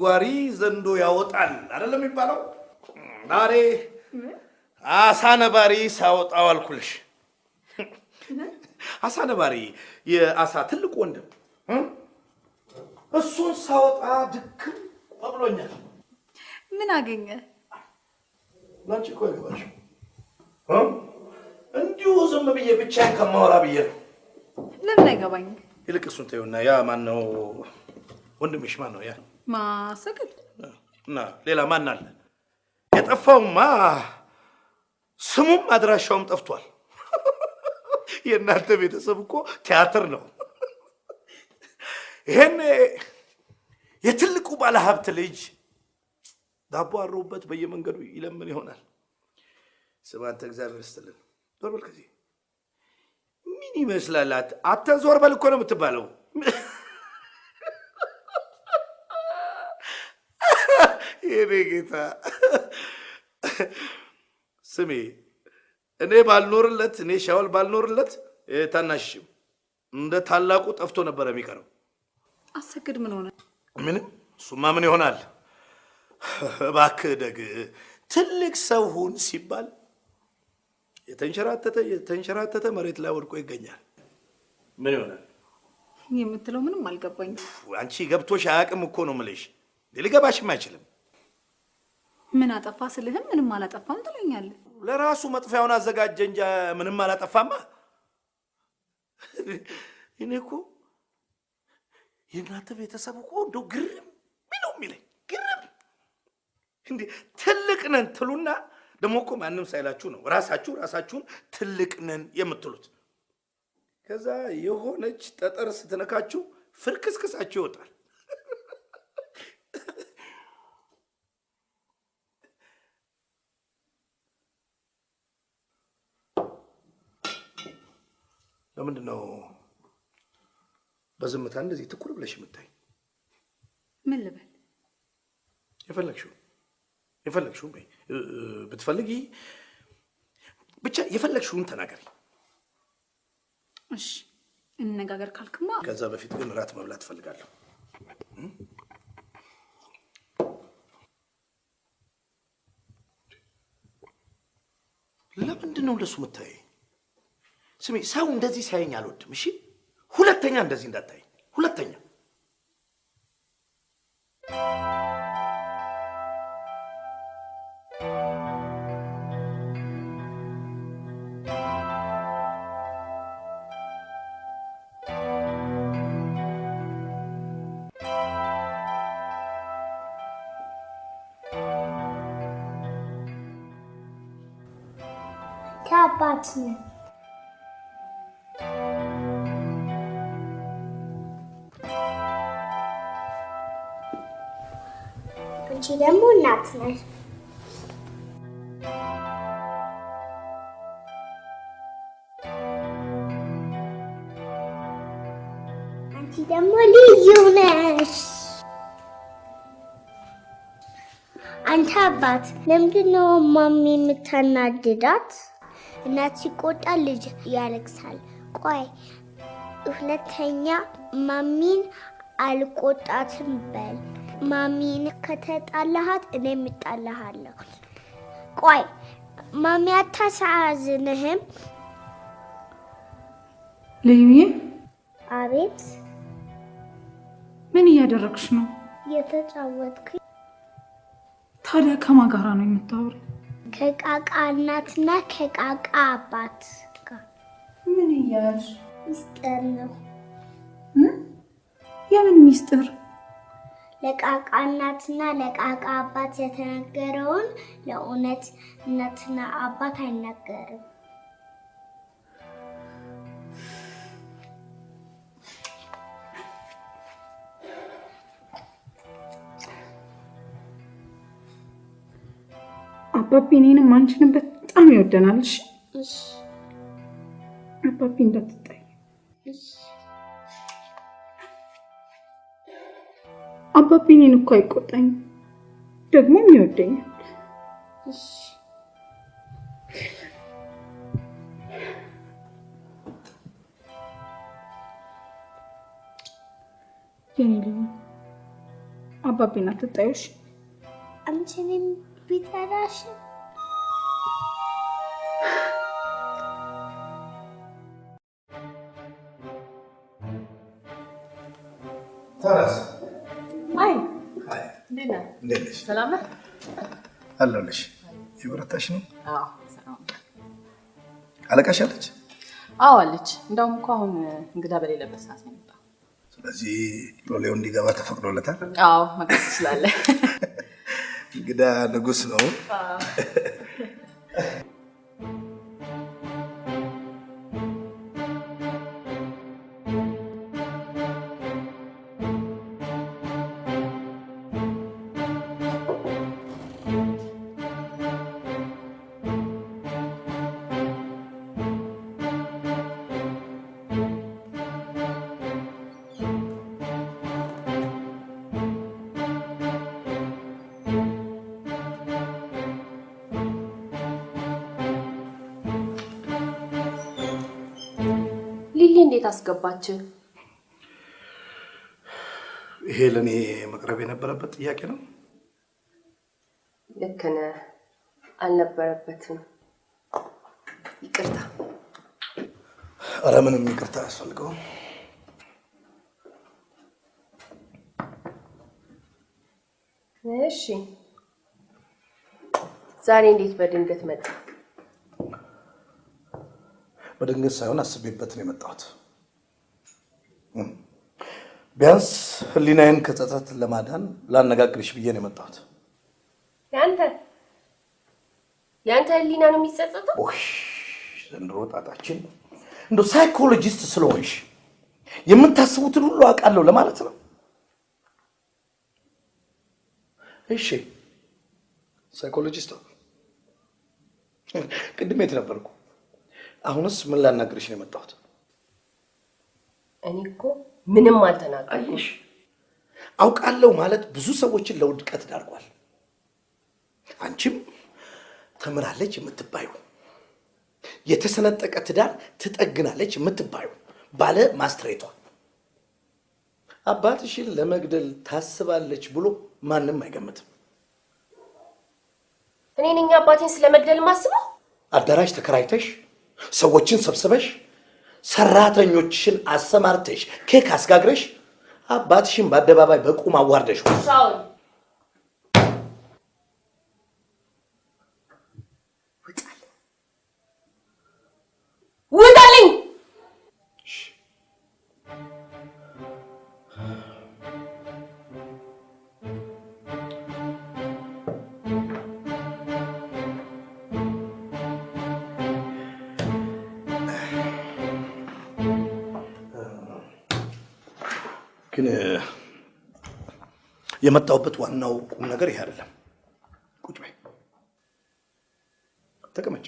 ጎርጓሪ ዘንዶ ያወጣል አይደለም የሚባለው? ዛሬ አሳ ነባሪ ሳወጣው አልኩልሽ። አሳ ነባሪ የአሳ ትልቅ ወንድም እ? እሱን ሳወጣ ድክም ብሎኛል። ምን አገኘ? ላንቺ እኮ አይገባሽም። እ? እንዲሁ ዝም ብዬ ብቻዬን ከማወራ ብዬ ነው። ለምን አይገባኝም? ይልቅ እሱን ተይውና ያ ማን ነው ወንድምሽ? ማን ነው ያ? ማሰግድ እና ሌላ ማን አለ? የጠፋውማ ስሙም አድራሻውም ጠፍቷል። የእናንተ ቤተሰብ እኮ ቲያትር ነው። ይሄን የትልቁ ባለሀብት ልጅ ዳቦ አሮበት በየመንገዱ ይለምን ይሆናል። ስማ አንተ እግዚአብሔር ይስጥልን። ዞር በል ከዚህ። ምን ይመስላል? አተ ዞር በል እኮ ነው የምትባለው። የኔ ጌታ ስሜ እኔ ባልኖርለት እኔ ሻውል ባልኖርለት እ፣ ታናሽሽም እንደ ታላቁ ጠፍቶ ነበረ የሚቀረው። አሰግድ ምን ሆነ? ምንም እሱማ ምን ይሆናል? እባክህ ደግ ትልቅ ሰው ሁን ሲባል የተንሸራተተ የተንሸራተተ መሬት ላይ ወድቆ ይገኛል። ምን ይሆናል? የምትለው ምንም አልገባኝም። አንቺ ገብቶሽ አያውቅም እኮ ነው የምልሽ። ሊገባሽም አይችልም። ምን አጠፋ ስልህም ምንም አላጠፋም ትለኛለህ። ለራሱ መጥፊያውን አዘጋጀ እንጂ ምንም አላጠፋማ። እኔ እኮ የእናንተ ቤተሰብ እኮ እንደው ግርም ነው የሚለኝ ግርም። እንዴ ትልቅ ነን ትሉና ደግሞ እኮ ማንም ሳይላችሁ ነው ራሳችሁ ራሳችሁን ትልቅ ነን የምትሉት። ከዛ የሆነች ጠጠር ስትነካችሁ ፍርክስክሳችሁ ይወጣል። ለምንድን ነው በዝምታ እንደዚህ ትኩር ብለሽ የምታይ? ምን ልበል? የፈለግሽው እ- ብትፈልጊ ብቻ የፈለግሽውን ተናገሪ። እሺ እንነጋገር ካልክማ ከዛ በፊት ግን እራት መብላት እፈልጋለሁ።? ለምንድን ነው እንደሱ የምታይ? ስሜ ሰው እንደዚህ ሲያየኝ አልወድም። እሺ? ሁለተኛ እንደዚህ እንዳታይ ሁለተኛ። ከአባት ደግሞ እናት ነሽ። አንቺ ደግሞ ልዩ ነሽ። አንተ አባት ለምንድን ነው ማሚ የምታናድዳት? እናት ሲቆጣ ልጅ ያለቅሳል። ቆይ ሁለተኛ ማሚን አልቆጣትም በል። ማሚን ከተጣላሃት እኔም እጣልሃለሁ። ቆይ ማሚ አታሳዝንህም? ልዩዬ አቤት ምን እያደረግሽ ነው? የተጫወትኩ ታዲያ ከማን ጋራ ነው የምታወሪው? ከቃቃ እናትና ከቃቃ አባት ጋር ምን እያልሽ? ሚስጥር ነው። የምን ሚስጥር? ለቃቃ እናትና ለቃቃ አባት የተነገረውን ለእውነት እናትና አባት አይናገርም። አባቢ እኔንም አንቺንም በጣም ይወደናል። አባቢ እንዳትጣይ። አባቢ እኔን እኮ አይቆጣኝም፣ ደግሞም ይወደኛል። የኔ ልዩ አባቢን አትጣዩ። እሺ አንቺ እኔን ቢጠራሽ ተረስ እንዴት ነሽ? ሰላም ነህ? አለሁልሽ። የበረታሽ ነው? አዎ ሰላም። አለቃሽ አለች? አዎ አለች። እንደውም እኮ አሁን እንግዳ በሌለበት ሰዓት ነው የመጣው። ስለዚህ ሎሌው እንዲገባ ተፈቅዶለታል። አዎ መግባት ትችላለህ። እንግዳ ንጉስ ነው። እንዴት አስገባች? ይሄ ለእኔ መቅረብ የነበረበት ጥያቄ ነው። ልክ ነህ፣ አልነበረበትም። ይቅርታ። ኧረ ምንም ይቅርታ አያስፈልገውም። እሺ፣ ዛሬ እንዴት በድንገት መጣ? በድንገት ሳይሆን አስቤበት ነው የመጣሁት። ቢያንስ ሕሊናዬን ከጸጸት ለማዳን ላነጋግርሽ ብዬ ነው የመጣሁት። ያንተ ያንተ ህሊና ነው የሚጸጸተው? ዘንድሮ ጣጣችን እንደ psychologist ስለሆንሽ የምታስቡትን ሁሉ አውቃለሁ ለማለት ነው። እሺ psychologist ቅድም የት ነበርኩ? አሁንስ ምን ላናግርሽ ነው የመጣሁት? እኔ እኮ ምንም አልተናገርኩም። አውቃለሁ ማለት ብዙ ሰዎችን ለውድቀት ዳርጓል። አንቺም ተምራለች የምትባዩ የተሰነጠቀ ትዳር ትጠግናለች የምትባዩ ባለ ማስትሬቷ አባትሽን ለመግደል ታስባለች ብሎ ማንም አይገምትም። እኔ ነኝ አባቴን ስለመግደል ማስበው? አዳራሽ ተከራይተሽ ሰዎችን ሰብስበሽ ሰራተኞችሽን አሰማርተሽ ኬክ አስጋግረሽ አባትሽን በአደባባይ በቁም አዋርደሽ ውጣልኝ! የመጣሁበት ዋናው ቁም ነገር ይሄ አይደለም። ቁጭ በይ፣ ተቀመጭ።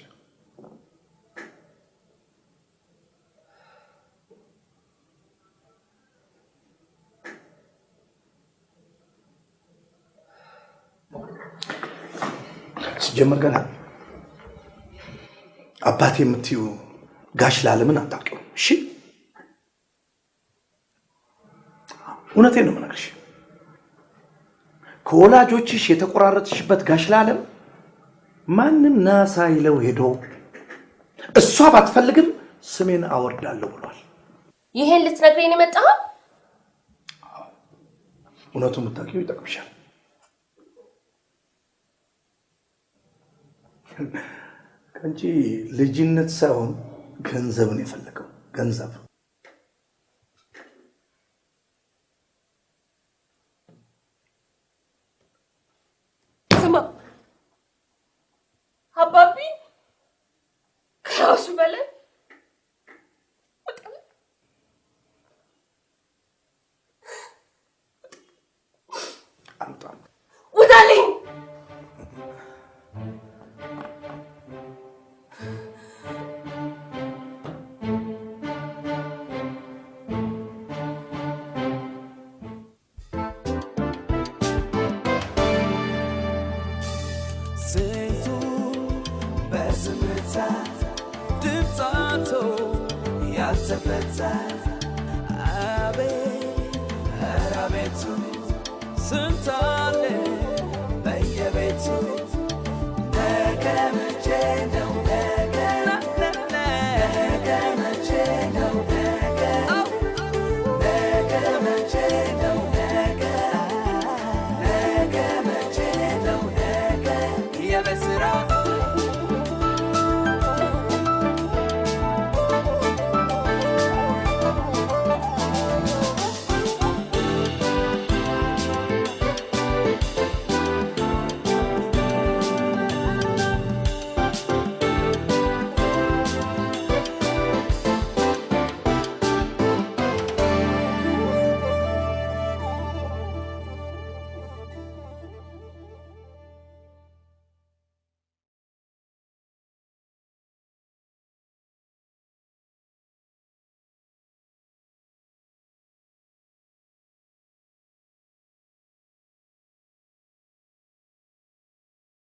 ሲጀመር ገና አባቴ የምትዩ ጋሽ ለዓለምን አታውቂውም። እሺ፣ እውነቴን ነው የምነግርሽ። ከወላጆችሽ የተቆራረጥሽበት ጋሽ ለዓለም ማንም ና ሳይለው ሄዶ እሷ ባትፈልግም ስሜን አወርዳለሁ ብሏል። ይሄን ልትነግረኝ ነው የመጣኸው? እውነቱን የምታውቂው ይጠቅምሻል። ከአንቺ ልጅነት ሳይሆን ገንዘብን የፈለገው ገንዘብ።